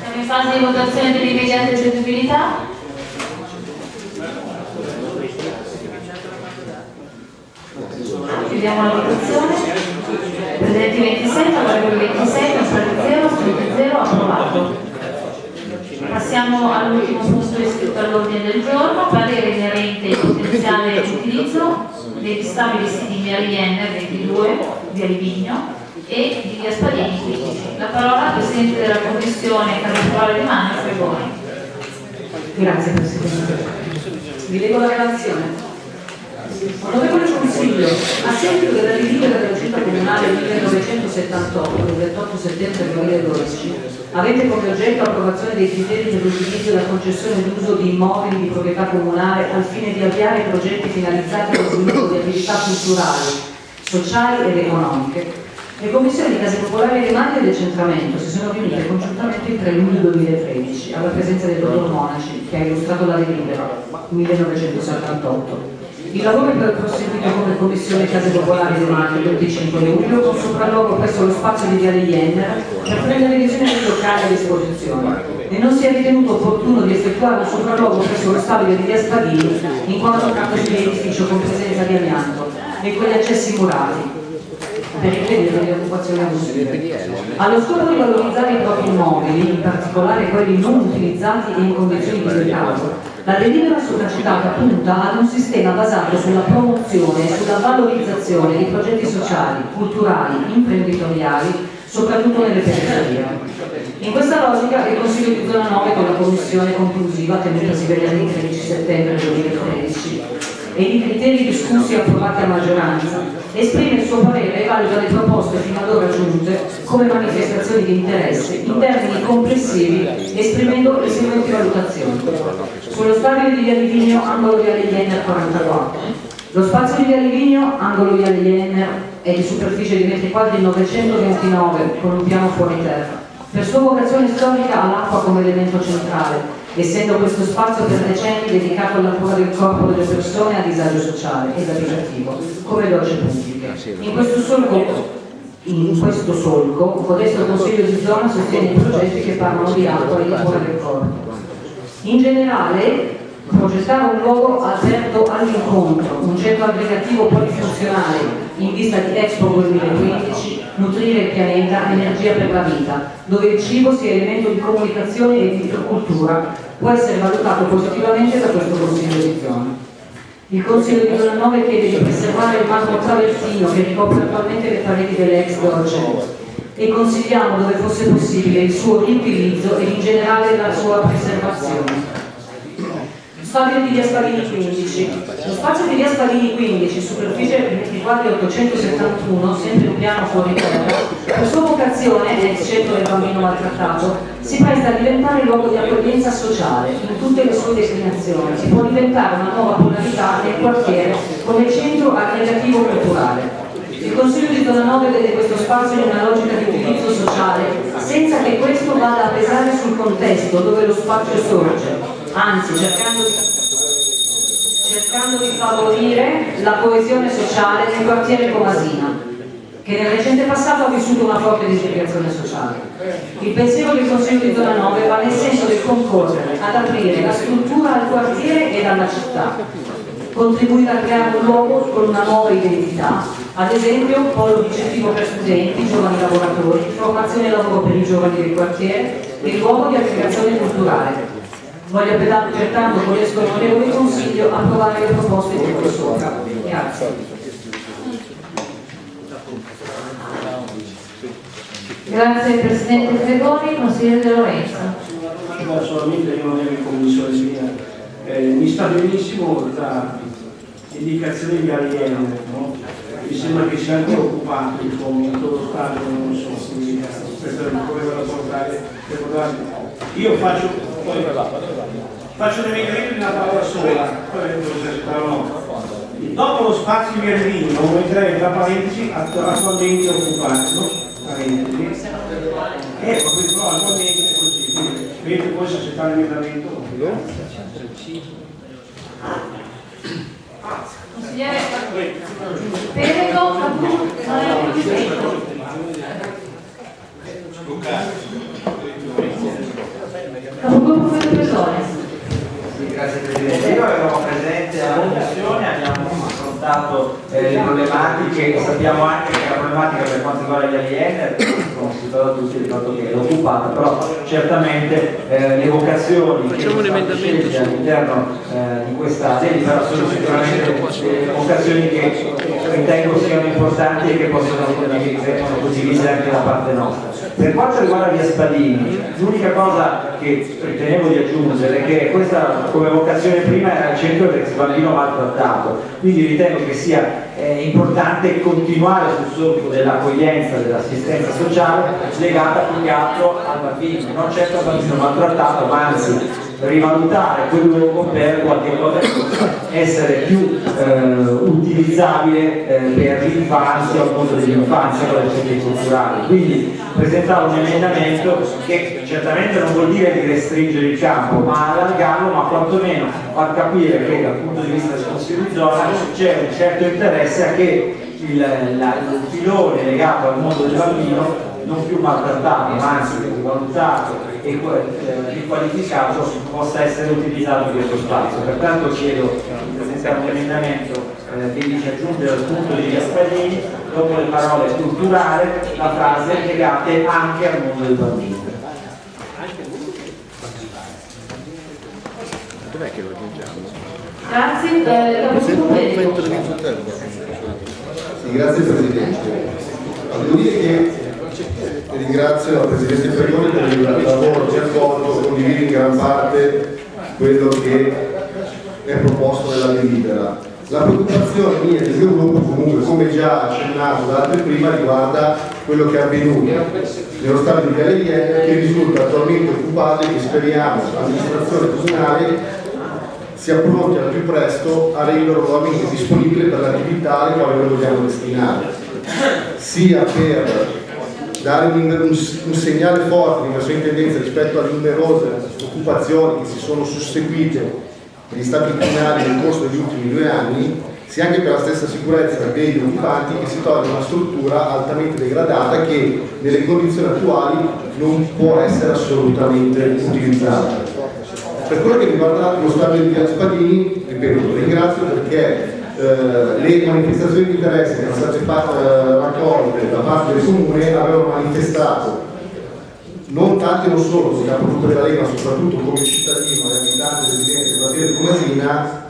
Siamo in fase di votazione dell'immediata eseguibilità. Chiudiamo la votazione. Presenti 26, favorevoli 26, contrari 0, astenuti 0, approvato. Passiamo all'ultimo punto iscritto all'ordine del giorno, parere inerente al potenziale utilizzo dei stabili siti in via Rienner 22, via Livigno e di 15. La parola al Presidente della Commissione Carnevale Rimane Fregoni. Grazie Presidente. Vi leggo la relazione. Onorevole Consiglio, a seguito della delibera della Giunta Comunale 1978 del 28 settembre 2012, avente come oggetto approvazione dei criteri per l'utilizzo e la concessione d'uso di immobili di proprietà comunale al fine di avviare progetti finalizzati allo sviluppo di attività culturali, sociali ed economiche, le commissioni di case popolari e rimandi e decentramento si sono riunite congiuntamente il 3 luglio 2013 alla presenza del dottor Monaci che ha illustrato la delibera 1978. Il lavoro è proseguito come Commissione Case Popolari domani, il 25 luglio, con sopralluogo presso lo spazio di Viale Jenner per prendere visione dei locali a disposizione e non si è ritenuto opportuno di effettuare un sopralluogo presso lo stabile di Via Spadini in quanto trattasi di edificio con presenza di amianto e con gli accessi murati per impedire le occupazioni abusive. Allo scopo di valorizzare i propri immobili, in particolare quelli non utilizzati e in condizioni di degrado, la delibera sopracitata punta ad un sistema basato sulla promozione e sulla valorizzazione di progetti sociali, culturali, imprenditoriali, soprattutto nelle periferie. In questa logica il Consiglio di zona 9 con la commissione conclusiva tenutasi venerdì 13 settembre 2013 e i criteri discussi e approvati a maggioranza esprime il suo parere e valuta le proposte fino ad ora giunte come manifestazioni di interesse in termini complessivi esprimendo le seguenti valutazioni. Sullo stabile di Via Livigno, angolo Viale Jenner 44. Lo spazio di Via Livigno, angolo Viale Jenner, è di superficie di metri quadri 929 con un piano fuori terra. Per sua vocazione storica ha l'acqua come elemento centrale, essendo questo spazio per decenni dedicato alla cura del corpo delle persone a disagio sociale ed abitativo, come docce pubbliche. In questo solco in questo solco, codesto Consiglio di zona sostiene progetti che parlano di acqua e di cura del corpo. In generale, progettare un luogo aperto all'incontro, un centro aggregativo polifunzionale in vista di Expo 2015, nutrire il pianeta, energia per la vita, dove il cibo sia elemento di comunicazione e di cultura, può essere valutato positivamente da questo Consiglio di zona. Il Consiglio di zona 9 chiede di preservare il marmo travertino che ricopre attualmente le pareti dell'ex Dolce e consigliamo dove fosse possibile il suo riutilizzo e in generale la sua preservazione spazio di via Spalini 15. Lo spazio di via Spalini 15, superficie 24 871, sempre un piano fuori terra, per sua vocazione, ex centro del bambino maltrattato, si presta a diventare luogo di accoglienza sociale in tutte le sue declinazioni. Si può diventare una nuova polarità nel quartiere come centro aggregativo culturale. Il Consiglio di Zona 9 vede questo spazio in una logica di utilizzo sociale, senza che questo vada a pesare sul contesto dove lo spazio sorge, anzi cercando di, cercando di favorire la coesione sociale nel quartiere Comasina che nel recente passato ha vissuto una forte disgregazione sociale. Il pensiero del Consiglio di Zona 9 va nel senso del concorrere ad aprire la struttura al quartiere ed alla città, contribuire a creare un luogo con una nuova identità, ad esempio polo di incentivo per studenti, giovani lavoratori, formazione e lavoro per i giovani del quartiere e luogo di aggregazione culturale, Voglio pertanto con l'esco onorevole Consiglio approvare le proposte di qui sopra. Grazie. Grazie Presidente Gregori, Consigliere De Lorenzo. No, solamente io non ero in commissione mia. Eh, mi sta benissimo la indicazione di alieno, no? mi sembra che sia anche occupato il fomento lo Stato, non so, quindi questo come ve lo portare. Io faccio, poi, faccio un emendamento in una parola sola, dopo lo spazio di Ervino metterei tra parentesi attualmente occupato, parentesi, ecco, però attualmente è così, vedete poi se c'è tale emendamento. Consigliere Perego, non è riuscito. Grazie Presidente, io ero presente alla commissione, abbiamo affrontato eh, le problematiche, sappiamo anche che la problematica per quanto riguarda gli AIN, come si parla tutti, ricordo che è occupata, però certamente eh, le vocazioni che sono scelte all'interno eh, di questa delibera sono sicuramente vocazioni che ritengo siano importanti e che possono essere condivise anche da parte nostra. Per quanto riguarda via Spadini, l'unica cosa che ritenevo di aggiungere che questa come vocazione prima era al centro del bambino maltrattato, quindi ritengo che sia eh, importante continuare sul solco dell'accoglienza, dell'assistenza sociale legata più che altro al bambino, non certo al bambino maltrattato, ma anzi rivalutare quel luogo per qualche cosa essere più eh, utilizzabile eh, per l'infanzia o il mondo dell'infanzia con le centri culturali. Quindi presentare un emendamento che certamente non vuol dire di restringere il campo, ma allargarlo, ma quantomeno far capire che dal punto di vista del Consiglio di zona c'è un certo interesse a che il, la, il filone legato al mondo del bambino non più maltrattato, ma anzi rivalutato e eh, riqualificato possa essere utilizzato in questo spazio. Pertanto chiedo di presentare un emendamento eh, che dice aggiungere al punto di Gasparini, dopo le parole culturale, la frase legate anche al mondo del bambino. Dov'è che lo aggiungiamo? Grazie, eh, sì, grazie Presidente. Devo dire che ringrazio la Presidente Ferroni per il lavoro che ha svolto, condivido in gran parte quello che è proposto nella delibera. La preoccupazione mia del mio gruppo comunque, come già accennato da altri prima, riguarda quello che è avvenuto nello stadio di Galerienne che risulta attualmente occupato e che speriamo l'amministrazione comunale sia pronti al più presto a renderlo nuovamente disponibile per l'attività alle quali lo vogliamo destinare, sia per dare un, un, un segnale forte di una sua intendenza rispetto alle numerose occupazioni che si sono susseguite negli stati comunali nel corso degli ultimi due anni, sia anche per la stessa sicurezza degli occupanti che si toglie una struttura altamente degradata che nelle condizioni attuali non può essere assolutamente utilizzata. Per quello che riguarda lo stadio di Via Spadini, ripeto, ringrazio perché eh, le manifestazioni di interesse che erano state fatte, eh, raccolte da parte del comune avevano manifestato non tanto e non solo come capogruppo della Lega ma soprattutto come cittadino e abitante residente del quartiere di Comasina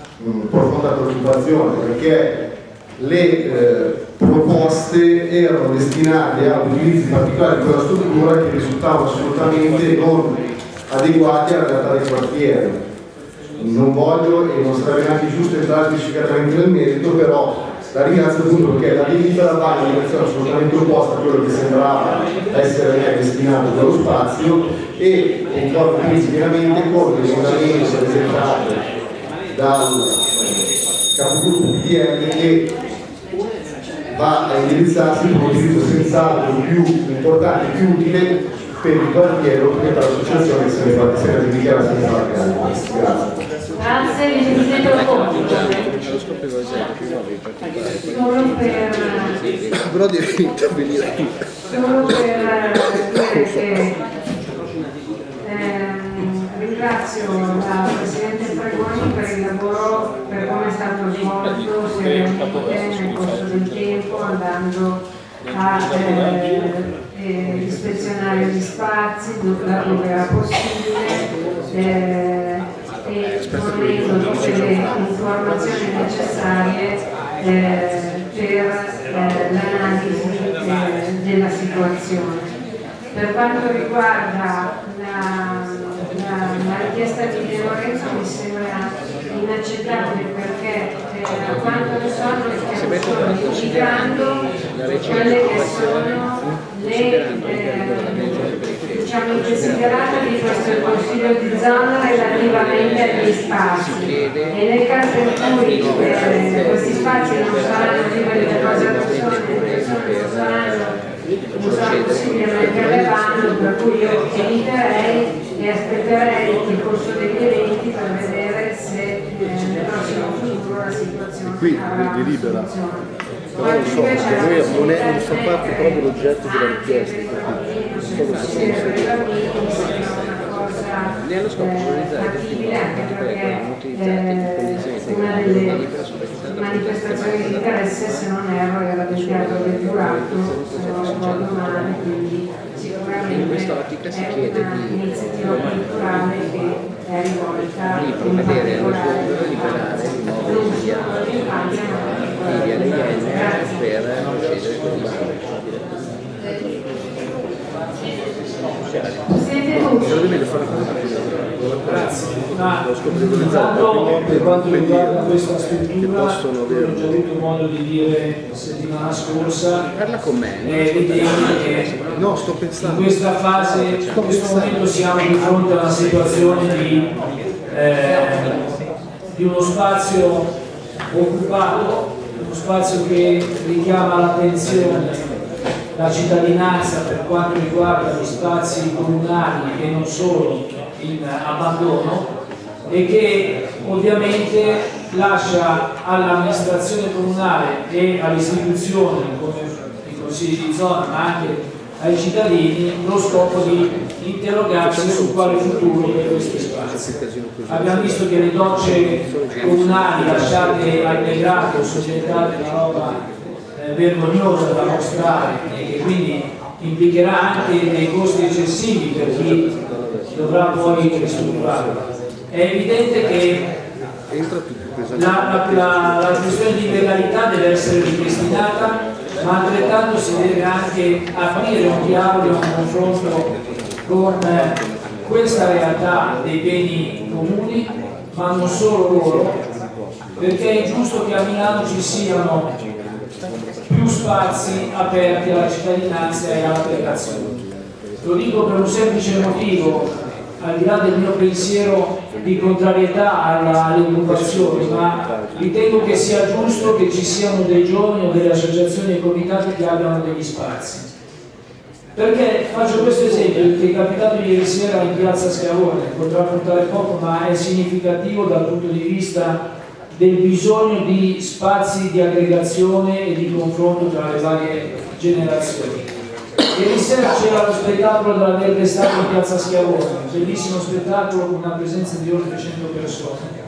profonda preoccupazione perché le eh, proposte erano destinate a utilizzi particolari di quella struttura che risultavano assolutamente non adeguati alla realtà del quartiere. Non voglio e non sarebbe neanche giusto entrare specificatamente nel merito, però la ringrazio appunto perché la delibera va in direzione assolutamente opposta a quello che sembrava essere destinato dallo spazio e concordo quindi pienamente con l'emendamento presentato dal capogruppo PDL che va a indirizzarsi per un utilizzo senz'altro più importante e più utile per il quartiere o per l'associazione che se ne fa se ne dichiara senza la Grazie. Grazie, Vicepresidente Loconto. Solo per, però devi intervenire solo per dire che ehm, ringrazio la Presidente Fregoni per il lavoro, per come è stato svolto seriamente nel corso del tempo, andando a eh, eh, ispezionare gli spazi dove era possibile. Eh, e fornendo tutte le informazioni necessarie eh, per eh, l'analisi eh, della situazione. Per quanto riguarda la, la, la richiesta di De Lorenzo mi sembra inaccettabile perché eh, a quanto ne so noi stiamo solo indicando quelle che sono le eh, diciamo, desiderata di questo Consiglio di zona relativamente agli spazi. e nel caso in cui eh, questi spazi non saranno liberi da cosa persone, le persone non saranno non sarà possibile metterle per cui io eviterei e aspetterei il corso degli eventi per vedere se eh, nel prossimo futuro situazione qui delibera. Però non so, perché noi non, è, non fa parte proprio l'oggetto della richiesta nello scopo di realizzare fattibile anche perché una delle manifestazioni di interesse se non erro era del teatro del Giurato se non ricordo male quindi sicuramente è un'iniziativa culturale che è rivolta in particolare non solo all'infanzia ma anche all'infanzia per procedere con il Siete tutti? Ma intanto per quanto riguarda questa struttura, ho già avuto modo di dire settimana scorsa, è evidente che in questa fase, in questo momento siamo di fronte a una situazione di, eh, di uno spazio occupato, uno spazio che richiama l'attenzione la cittadinanza per quanto riguarda gli spazi comunali e non solo in abbandono e che ovviamente lascia all'amministrazione comunale e alle istituzioni come i consigli di zona ma anche ai cittadini lo scopo di interrogarsi su quale futuro per questi spazi. Abbiamo visto che le docce comunali lasciate al degrado sono diventate una roba eh, vergognosa da mostrare e che quindi implicherà anche dei costi eccessivi per chi dovrà poi ristrutturarla. È evidente che la, la, la, questione di legalità deve essere ripristinata, ma altrettanto si deve anche aprire un dialogo e un confronto con questa realtà dei beni comuni, ma non solo loro, perché è giusto che a Milano ci siano più spazi aperti alla cittadinanza e alla all'applicazione. Lo dico per un semplice motivo, al di là del mio pensiero di contrarietà alle occupazioni, ma ritengo che sia giusto che ci siano dei giovani o delle associazioni e comitati che abbiano degli spazi. Perché faccio questo esempio che è capitato ieri sera in piazza Schiavone, potrà portare poco ma è significativo dal punto di vista del bisogno di spazi di aggregazione e di confronto tra le varie generazioni. Ieri sera c'era lo spettacolo della Verde Stato in Piazza Schiavone, bellissimo spettacolo con una presenza di oltre 100 persone,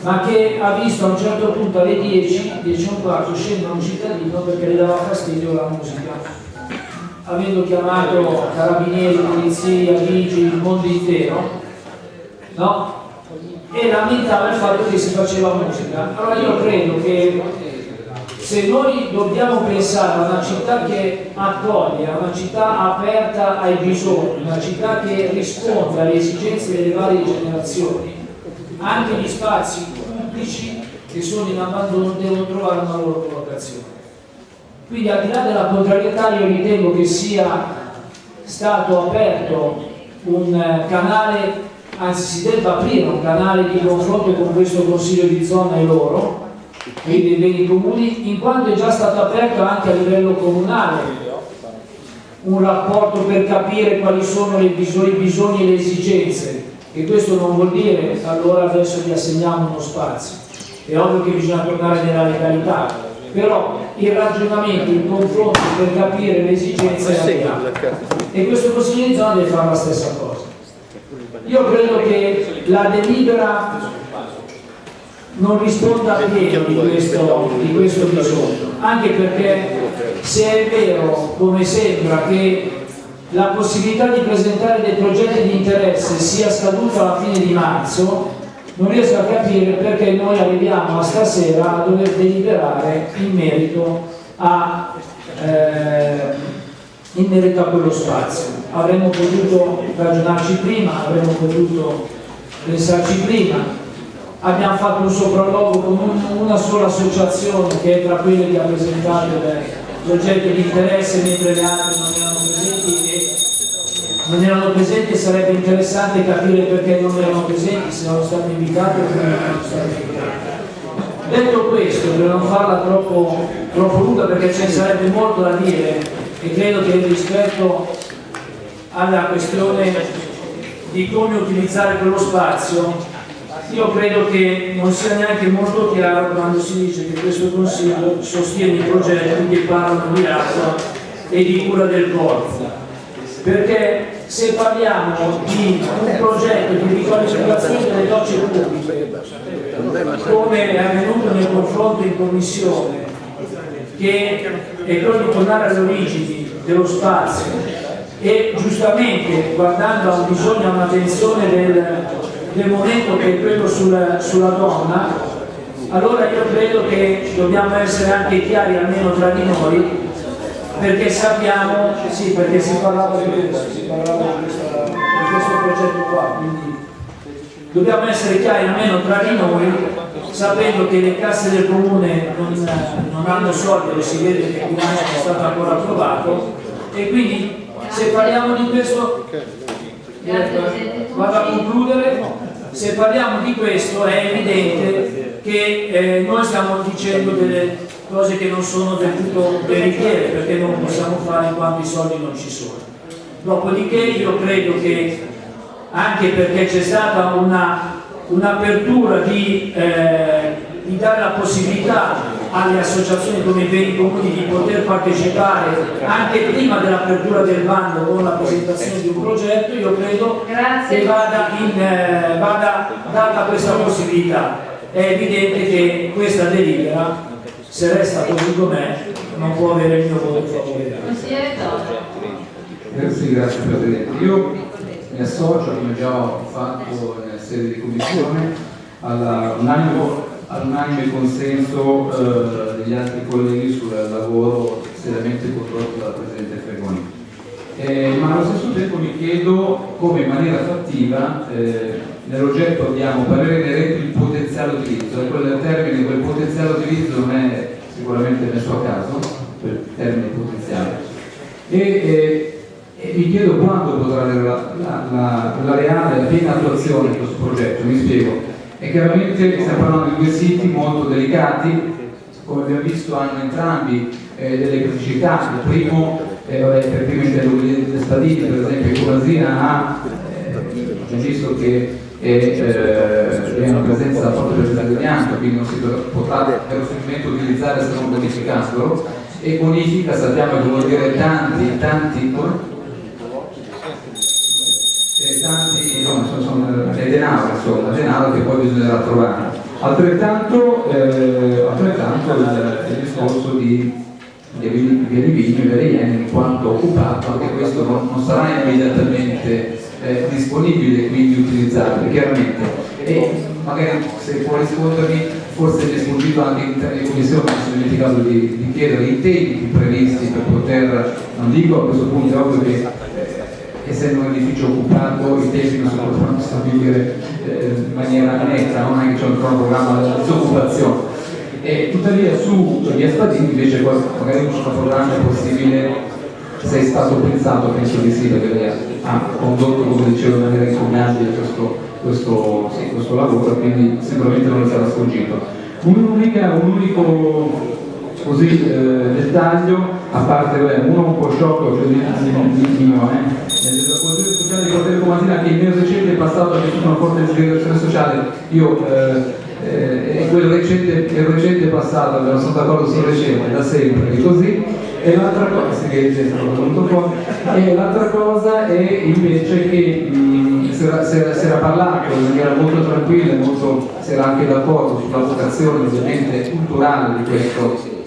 ma che ha visto a un certo punto alle 10, 10 e un quarto, scendere un cittadino perché le dava fastidio la musica. Avendo chiamato carabinieri, polizia, vigili, il mondo intero, no? e lamentava il fatto che si faceva musica. Allora io credo che se noi dobbiamo pensare a una città che accoglie, a una città aperta ai bisogni, una città che risponde alle esigenze delle varie generazioni, anche gli spazi pubblici che sono in abbandono devono trovare una loro collocazione. Quindi al di là della contrarietà io ritengo che sia stato aperto un canale anzi si debba aprire un canale di confronto con questo Consiglio di zona e loro, quindi dei beni comuni, in quanto è già stato aperto anche a livello comunale un rapporto per capire quali sono bisogni, i bisogni e le esigenze, e questo non vuol dire allora adesso gli assegniamo uno spazio. È ovvio che bisogna tornare nella legalità, però il ragionamento, il confronto per capire le esigenze è abbiamo. E questo Consiglio di zona deve fare la stessa cosa. Io credo che la delibera non risponda pieno di questo, di questo bisogno, anche perché se è vero, come sembra, che la possibilità di presentare dei progetti di interesse sia scaduta alla fine di marzo, non riesco a capire perché noi arriviamo a stasera a dover deliberare in merito a eh, in merito a quello spazio. Avremmo potuto ragionarci prima, avremmo potuto pensarci prima. Abbiamo fatto un sopralluogo con un, una sola associazione che è tra quelle che ha presentato il progetto di interesse mentre le altre non erano presenti e non erano presenti sarebbe interessante capire perché non erano presenti, se erano state invitate o non erano state invitate. Detto questo, per non farla troppo, troppo lunga perché ce ne sarebbe molto da dire, e credo che rispetto alla questione di come utilizzare quello spazio io credo che non sia neanche molto chiaro quando si dice che questo Consiglio sostiene i progetti che parlano di acqua e di cura del corpo. Perché se parliamo di un progetto di riqualificazione delle docce pubbliche come è avvenuto nel confronto in commissione che è quello di tornare alle origini dello spazio e giustamente guardando a un bisogno, a un'attenzione del, del, momento che è quello sulla, sulla donna, allora io credo che dobbiamo essere anche chiari almeno tra di noi perché sappiamo, sì perché si parlava di questo, si parlava di, questa, di questo progetto qua, quindi dobbiamo essere chiari almeno tra di noi, sapendo che le casse del comune non, non hanno soldi, lo si vede che il bilancio è stato ancora approvato, e quindi se parliamo di questo, vado a concludere, se parliamo di questo è evidente che eh, noi stiamo dicendo delle cose che non sono del tutto veritiere perché non possiamo fare in quanto i soldi non ci sono. Dopodiché io credo che anche perché c'è stata un'apertura un di, eh, di dare la possibilità alle associazioni come i beni comuni di poter partecipare anche prima dell'apertura del bando con la presentazione di un progetto, io credo Grazie. che vada, in, eh, vada data questa possibilità. È evidente che questa delibera, se resta così com'è, non può avere il mio voto favorevole. Grazie, grazie Presidente. Io mi associo, come già ho fatto nella sede di commissione, all'unanime all'unanime consenso eh, degli altri colleghi sul lavoro seriamente condotto dal Presidente Fregoni. Eh, ma allo stesso tempo mi chiedo come in maniera fattiva eh, nell'oggetto abbiamo parere inerente il potenziale utilizzo, e quel termine, quel potenziale utilizzo non è sicuramente nel suo caso, quel termine potenziale. E, eh, e mi chiedo quando potrà avere la, la, la, la reale, la piena attuazione di questo progetto, mi spiego e chiaramente stiamo parlando di due siti molto delicati, come abbiamo visto hanno entrambi eh, delle criticità, il primo, eh, vabbè, per primo intendo le Spadini, per esempio Comasina ha, eh, visto che è eh, una presenza forte del italiano, quindi non si potrà verosimilmente utilizzare se non bonificandolo, e bonifica sappiamo che vuol dire tanti, tanti tanti, insomma, sono, è denaro, insomma, denaro che poi bisognerà trovare. Altrettanto, eh, altrettanto il, il, discorso di, di Via di Vigno e di Iene in quanto occupato, anche questo non, non sarà immediatamente eh, disponibile, quindi utilizzabile, chiaramente. E magari se può rispondermi, forse mi è sfuggito anche in commissione, mi sono dimenticato di, di chiedere i tempi previsti per poter, non dico a questo punto, è ovvio che essendo un edificio occupato i tempi non si potranno stabilire eh, in maniera netta, non è che c'è un cronoprogramma di disoccupazione. E tuttavia su via Spadini invece magari un cronoprogramma è possibile se è stato pensato, penso di sì, perché ha condotto, come dicevo, in maniera incognabile questo, questo, sì, questo lavoro, quindi sicuramente non sarà sfuggito. Un, un unico così eh, dettaglio, a parte uno un po' sciocco, cioè di mio, eh, nella coesione sociale di Cortile Comasina che il mio recente passato ha vissuto una forte disgregazione sociale, io eh, eh, quel recente, il recente passato, non sono d'accordo sul recente, da sempre, è così, e l'altra cosa, e l'altra cosa è invece che era, si, era, parlato in maniera molto tranquilla, molto, si era anche d'accordo sulla vocazione ovviamente culturale di questo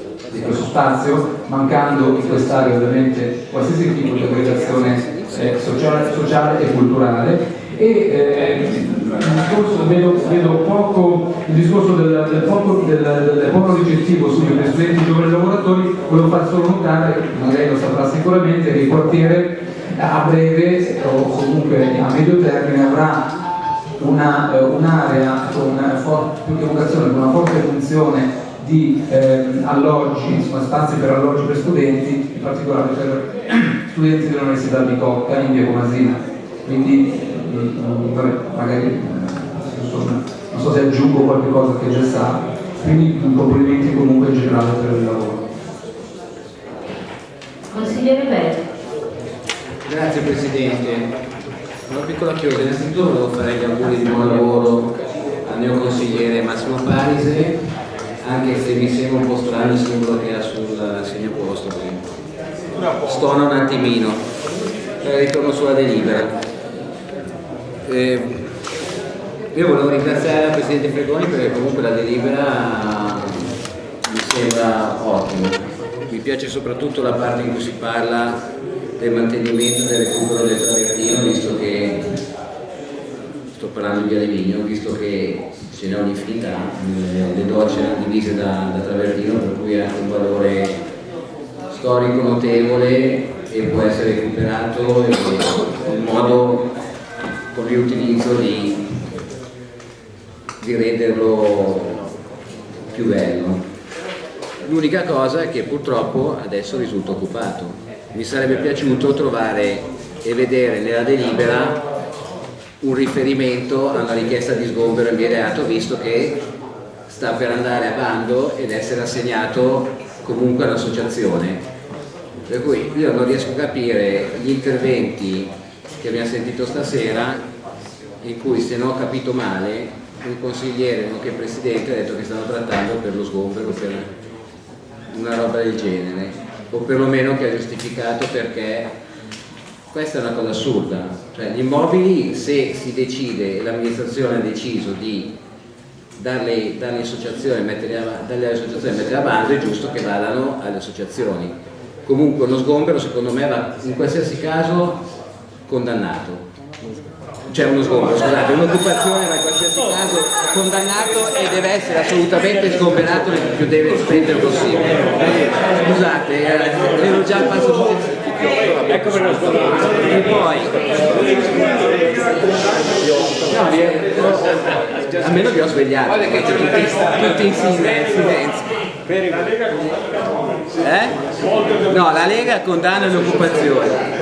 di questo spazio, mancando in quest'area ovviamente qualsiasi tipo di aggregazione eh, sociale, sociale, e culturale. E eh, discorso, vedo, vedo poco, il discorso del, del, poco, del, del poco ricettivo sugli studenti giovani lavoratori, volevo far solo notare, magari lo saprà sicuramente, che il quartiere a breve o comunque a medio termine avrà un'area un con una con una forte funzione di ehm, alloggi, insomma, spazi per alloggi per studenti, in particolare per studenti dell'Università di Cocca in via Comasina. Quindi mm, vabbè, magari eh, insomma, non so se aggiungo qualche cosa che già sa, quindi complimenti comunque in generale per il lavoro. Consigliere Belli. Grazie Presidente. Una piccola chiosa, innanzitutto volevo fare gli auguri di buon lavoro al mio consigliere Massimo Parise anche se mi sembra un po' strano il simbolo che ha sul segnaposto stona un attimino. Eh, ritorno sulla delibera. Eh, io volevo ringraziare il Presidente Fregoni perché comunque la delibera mi sembra ottima. Mi piace soprattutto la parte in cui si parla del mantenimento del recupero del travertino visto che sto parlando di via di Vigno visto che ce n'è un'infinità, le docce erano divise da, da travertino per cui ha un valore storico notevole e può essere recuperato in modo con riutilizzo di di renderlo più bello. L'unica cosa è che purtroppo adesso risulta occupato. Mi sarebbe piaciuto trovare e vedere nella delibera un riferimento a una richiesta di sgombero immediato visto che sta per andare a bando ed essere assegnato comunque all'associazione. Per cui io non riesco a capire gli interventi che abbiamo sentito stasera in cui se non ho capito male un consigliere nonché presidente ha detto che stanno trattando per lo sgombero per una roba del genere o perlomeno che ha giustificato perché questa è una cosa assurda cioè gli immobili se si decide l'amministrazione ha deciso di darle, darle associazioni metterle associazioni mettere a bando è giusto che vadano alle associazioni comunque lo sgombero secondo me va in qualsiasi caso condannato c'è uno sgombero, scusate, un'occupazione ma in qualsiasi caso condannato e deve essere assolutamente sgomberato il più deve spendere possibile. Scusate, eh, ero già al passo successivo. Ecco per lo E poi no, almeno vi ho svegliato, tutti, tutti in silenzio. Eh? No, la Lega condanna l'occupazione.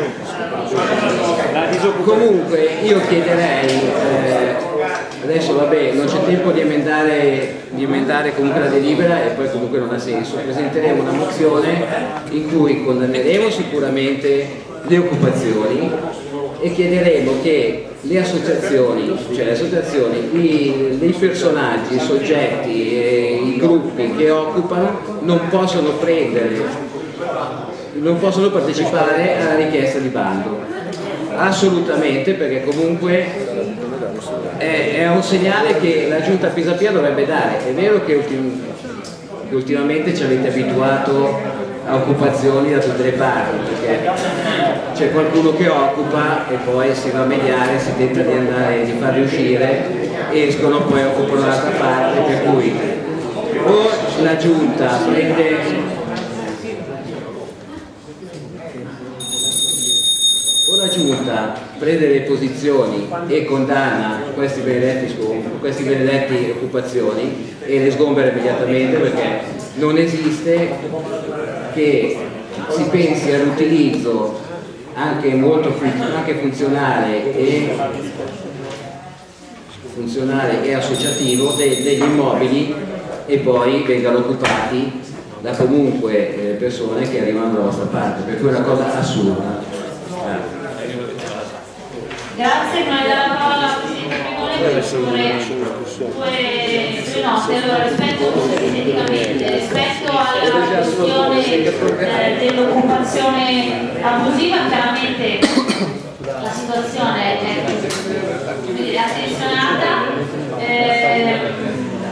Comunque io chiederei, eh, adesso vabbè non c'è tempo di emendare, di emendare comunque la delibera e poi comunque non ha senso, presenteremo una mozione in cui condanneremo sicuramente le occupazioni e chiederemo che le associazioni, cioè le associazioni, i, i personaggi, i soggetti, e i gruppi che occupano non possono prendere non possono partecipare alla richiesta di bando. Assolutamente perché comunque è, è, un segnale che la giunta Pisapia dovrebbe dare. È vero che, ultim, che ultimamente ci avete abituato a occupazioni da tutte le parti perché c'è qualcuno che occupa e poi si va a mediare si tenta di andare di farli uscire escono poi occupano l'altra parte per cui o la giunta prende la giunta prende le posizioni e condanna questi benedetti, questi benedetti occupazioni e le sgombera immediatamente perché non esiste che si pensi all'utilizzo anche molto anche funzionale e funzionale e associativo degli immobili e poi vengano occupati da comunque eh, persone che arrivano dalla vostra parte, per cui è una cosa assurda. Grazie, ma la parola alla Presidente Pregone per due, due note. Allora, rispetto, rispetto alla questione eh, dell'occupazione abusiva, chiaramente la situazione è attenzionata eh,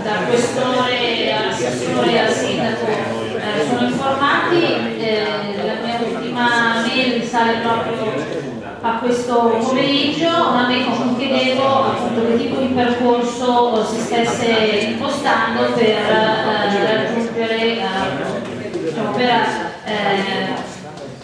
dal questore all'assessore e al sindaco eh, sono informati, eh, la mia ultima mail risale proprio a questo pomeriggio a me chiedevo appunto che tipo di percorso si stesse impostando per eh, raggiungere, eh, diciamo, per eh,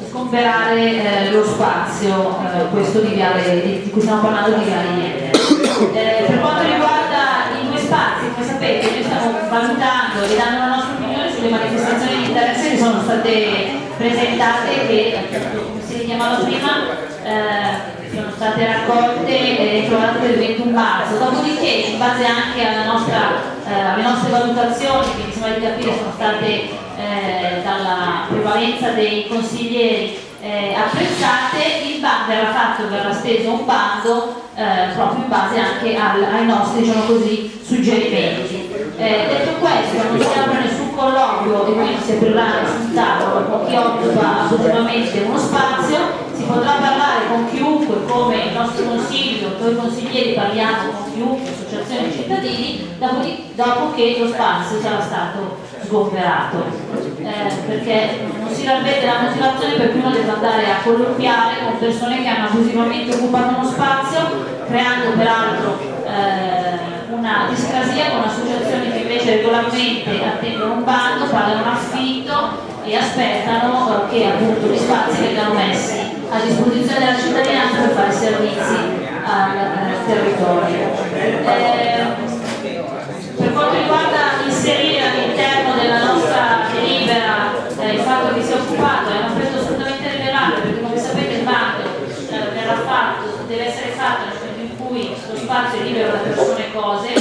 sgomberare eh, lo spazio, eh, questo di, viale, di, cui stiamo parlando di Viale Iene. Eh, per quanto riguarda i due spazi, come sapete, noi stiamo valutando e dando la nostra opinione sulle manifestazioni di interesse che sono state presentate che, come si richiamava prima, eh, sono state raccolte e trovate il 21 marzo, dopodiché in base anche nostra, eh, alle nostre valutazioni che mi sembra di capire sono state eh, dalla prevalenza dei consiglieri eh, apprezzate, il bando verrà fatto, verrà steso un bando proprio in base anche al, ai nostri diciamo così, suggerimenti. Eh, detto questo, non si apre nessun colloquio e quindi si aprirà nessun tavolo chi occupa abusivamente uno spazio, si potrà parlare con chiunque come il nostro consiglio, noi consiglieri parliamo con chiunque, associazioni di cittadini, dopo che lo spazio sarà stato sgomberato. Eh, perché non si ravvede la motivazione per cui uno deve andare a colloquiare con persone che hanno abusivamente occupato uno spazio, creando peraltro eh, una discrasia con associazioni che invece regolarmente attendono un bando, pagano un affitto e aspettano che appunto gli spazi vengano messi a disposizione della cittadinanza per fare servizi al, al territorio. Eh, inserire all'interno della nostra delibera eh, il fatto che sia occupato è un aspetto assolutamente rilevante perché come sapete il bando eh, verrà fatto, deve essere fatto nel momento in cui lo spazio è libero da persone cose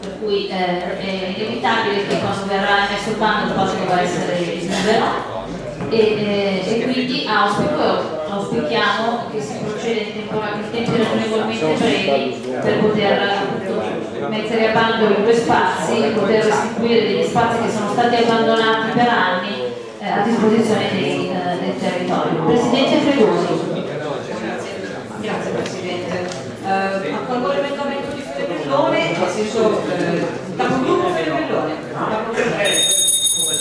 per cui eh, è inevitabile che quando verrà emesso il bando posto dovrà essere libero e, eh, e quindi auspico, auspichiamo che si proceda in, tempi ragionevolmente brevi per poter appunto, mettere a bando i due spazi, poter restituire degli spazi che sono stati abbandonati per anni eh, a disposizione dei, eh, del territorio. Presidente Fregosi. Grazie Presidente. Eh, accolgo l'emendamento di Fede Bellone, nel senso, eh, capogruppo Fede Bellone. Capogruppo-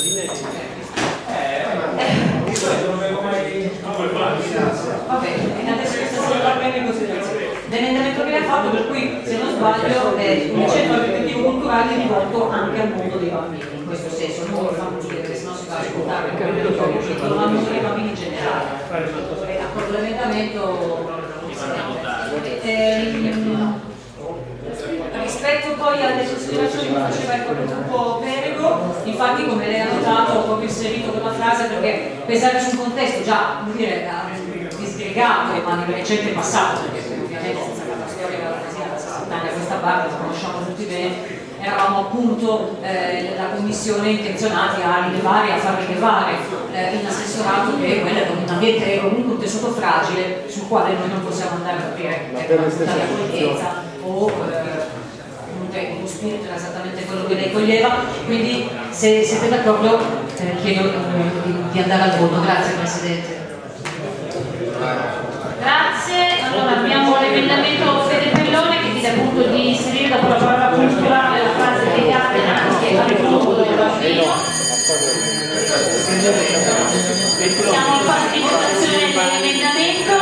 Va bene, adesso questa si va bene in considerazione. L'emendamento che ha fatto, per cui se non sbaglio è un centro educativo culturale rivolto anche al mondo dei bambini, in questo senso, non lo fanno dire perché sennò si va a ascoltare il ma mondo dei bambini in generale. Eh, l'emendamento. Ehm, Rispetto poi alle considerazioni che faceva il gruppo Perego, infatti come lei ha notato ho proprio inserito quella frase perché pensare su un contesto già dire, eh, disgregato ma nel recente passato, perché ovviamente senza fare la storia della Italia a questa parte la conosciamo tutti bene, eravamo appunto eh, la commissione intenzionati a rilevare, a far rilevare eh, in assessorato che quello è un ambiente comunque un tessuto fragile sul quale noi non possiamo andare a aprire per una punta di accoglienza o eh, comunque lo spirito era esattamente quello che lei coglieva, quindi se siete d'accordo eh, chiedo eh, di, di andare al voto. Grazie Presidente. Grazie, allora abbiamo l'emendamento Fede Pellone che chiede appunto di inserire dopo la parola culturale la frase legata anche al mondo del bambino. Siamo fase di votazione dell'emendamento.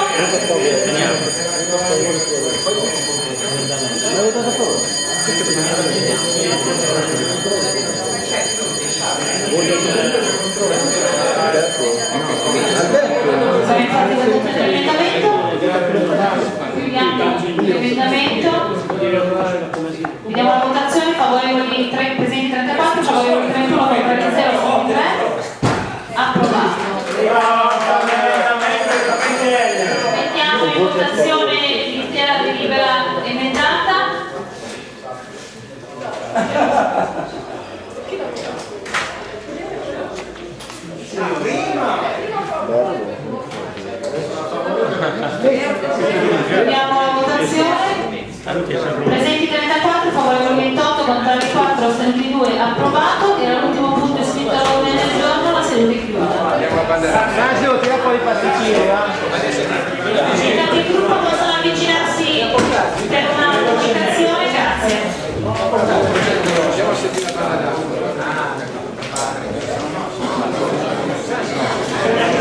Siamo Presenti 34, favorevoli 28, contrari 4, assenti 2, approvato. Era l'ultimo punto iscritto all'ordine del giorno, la seduta è chiusa. Sergio, tira fuori i pasticcini. Eh. Sindaco di gruppo possono avvicinarsi per una comunicazione, grazie. Siamo a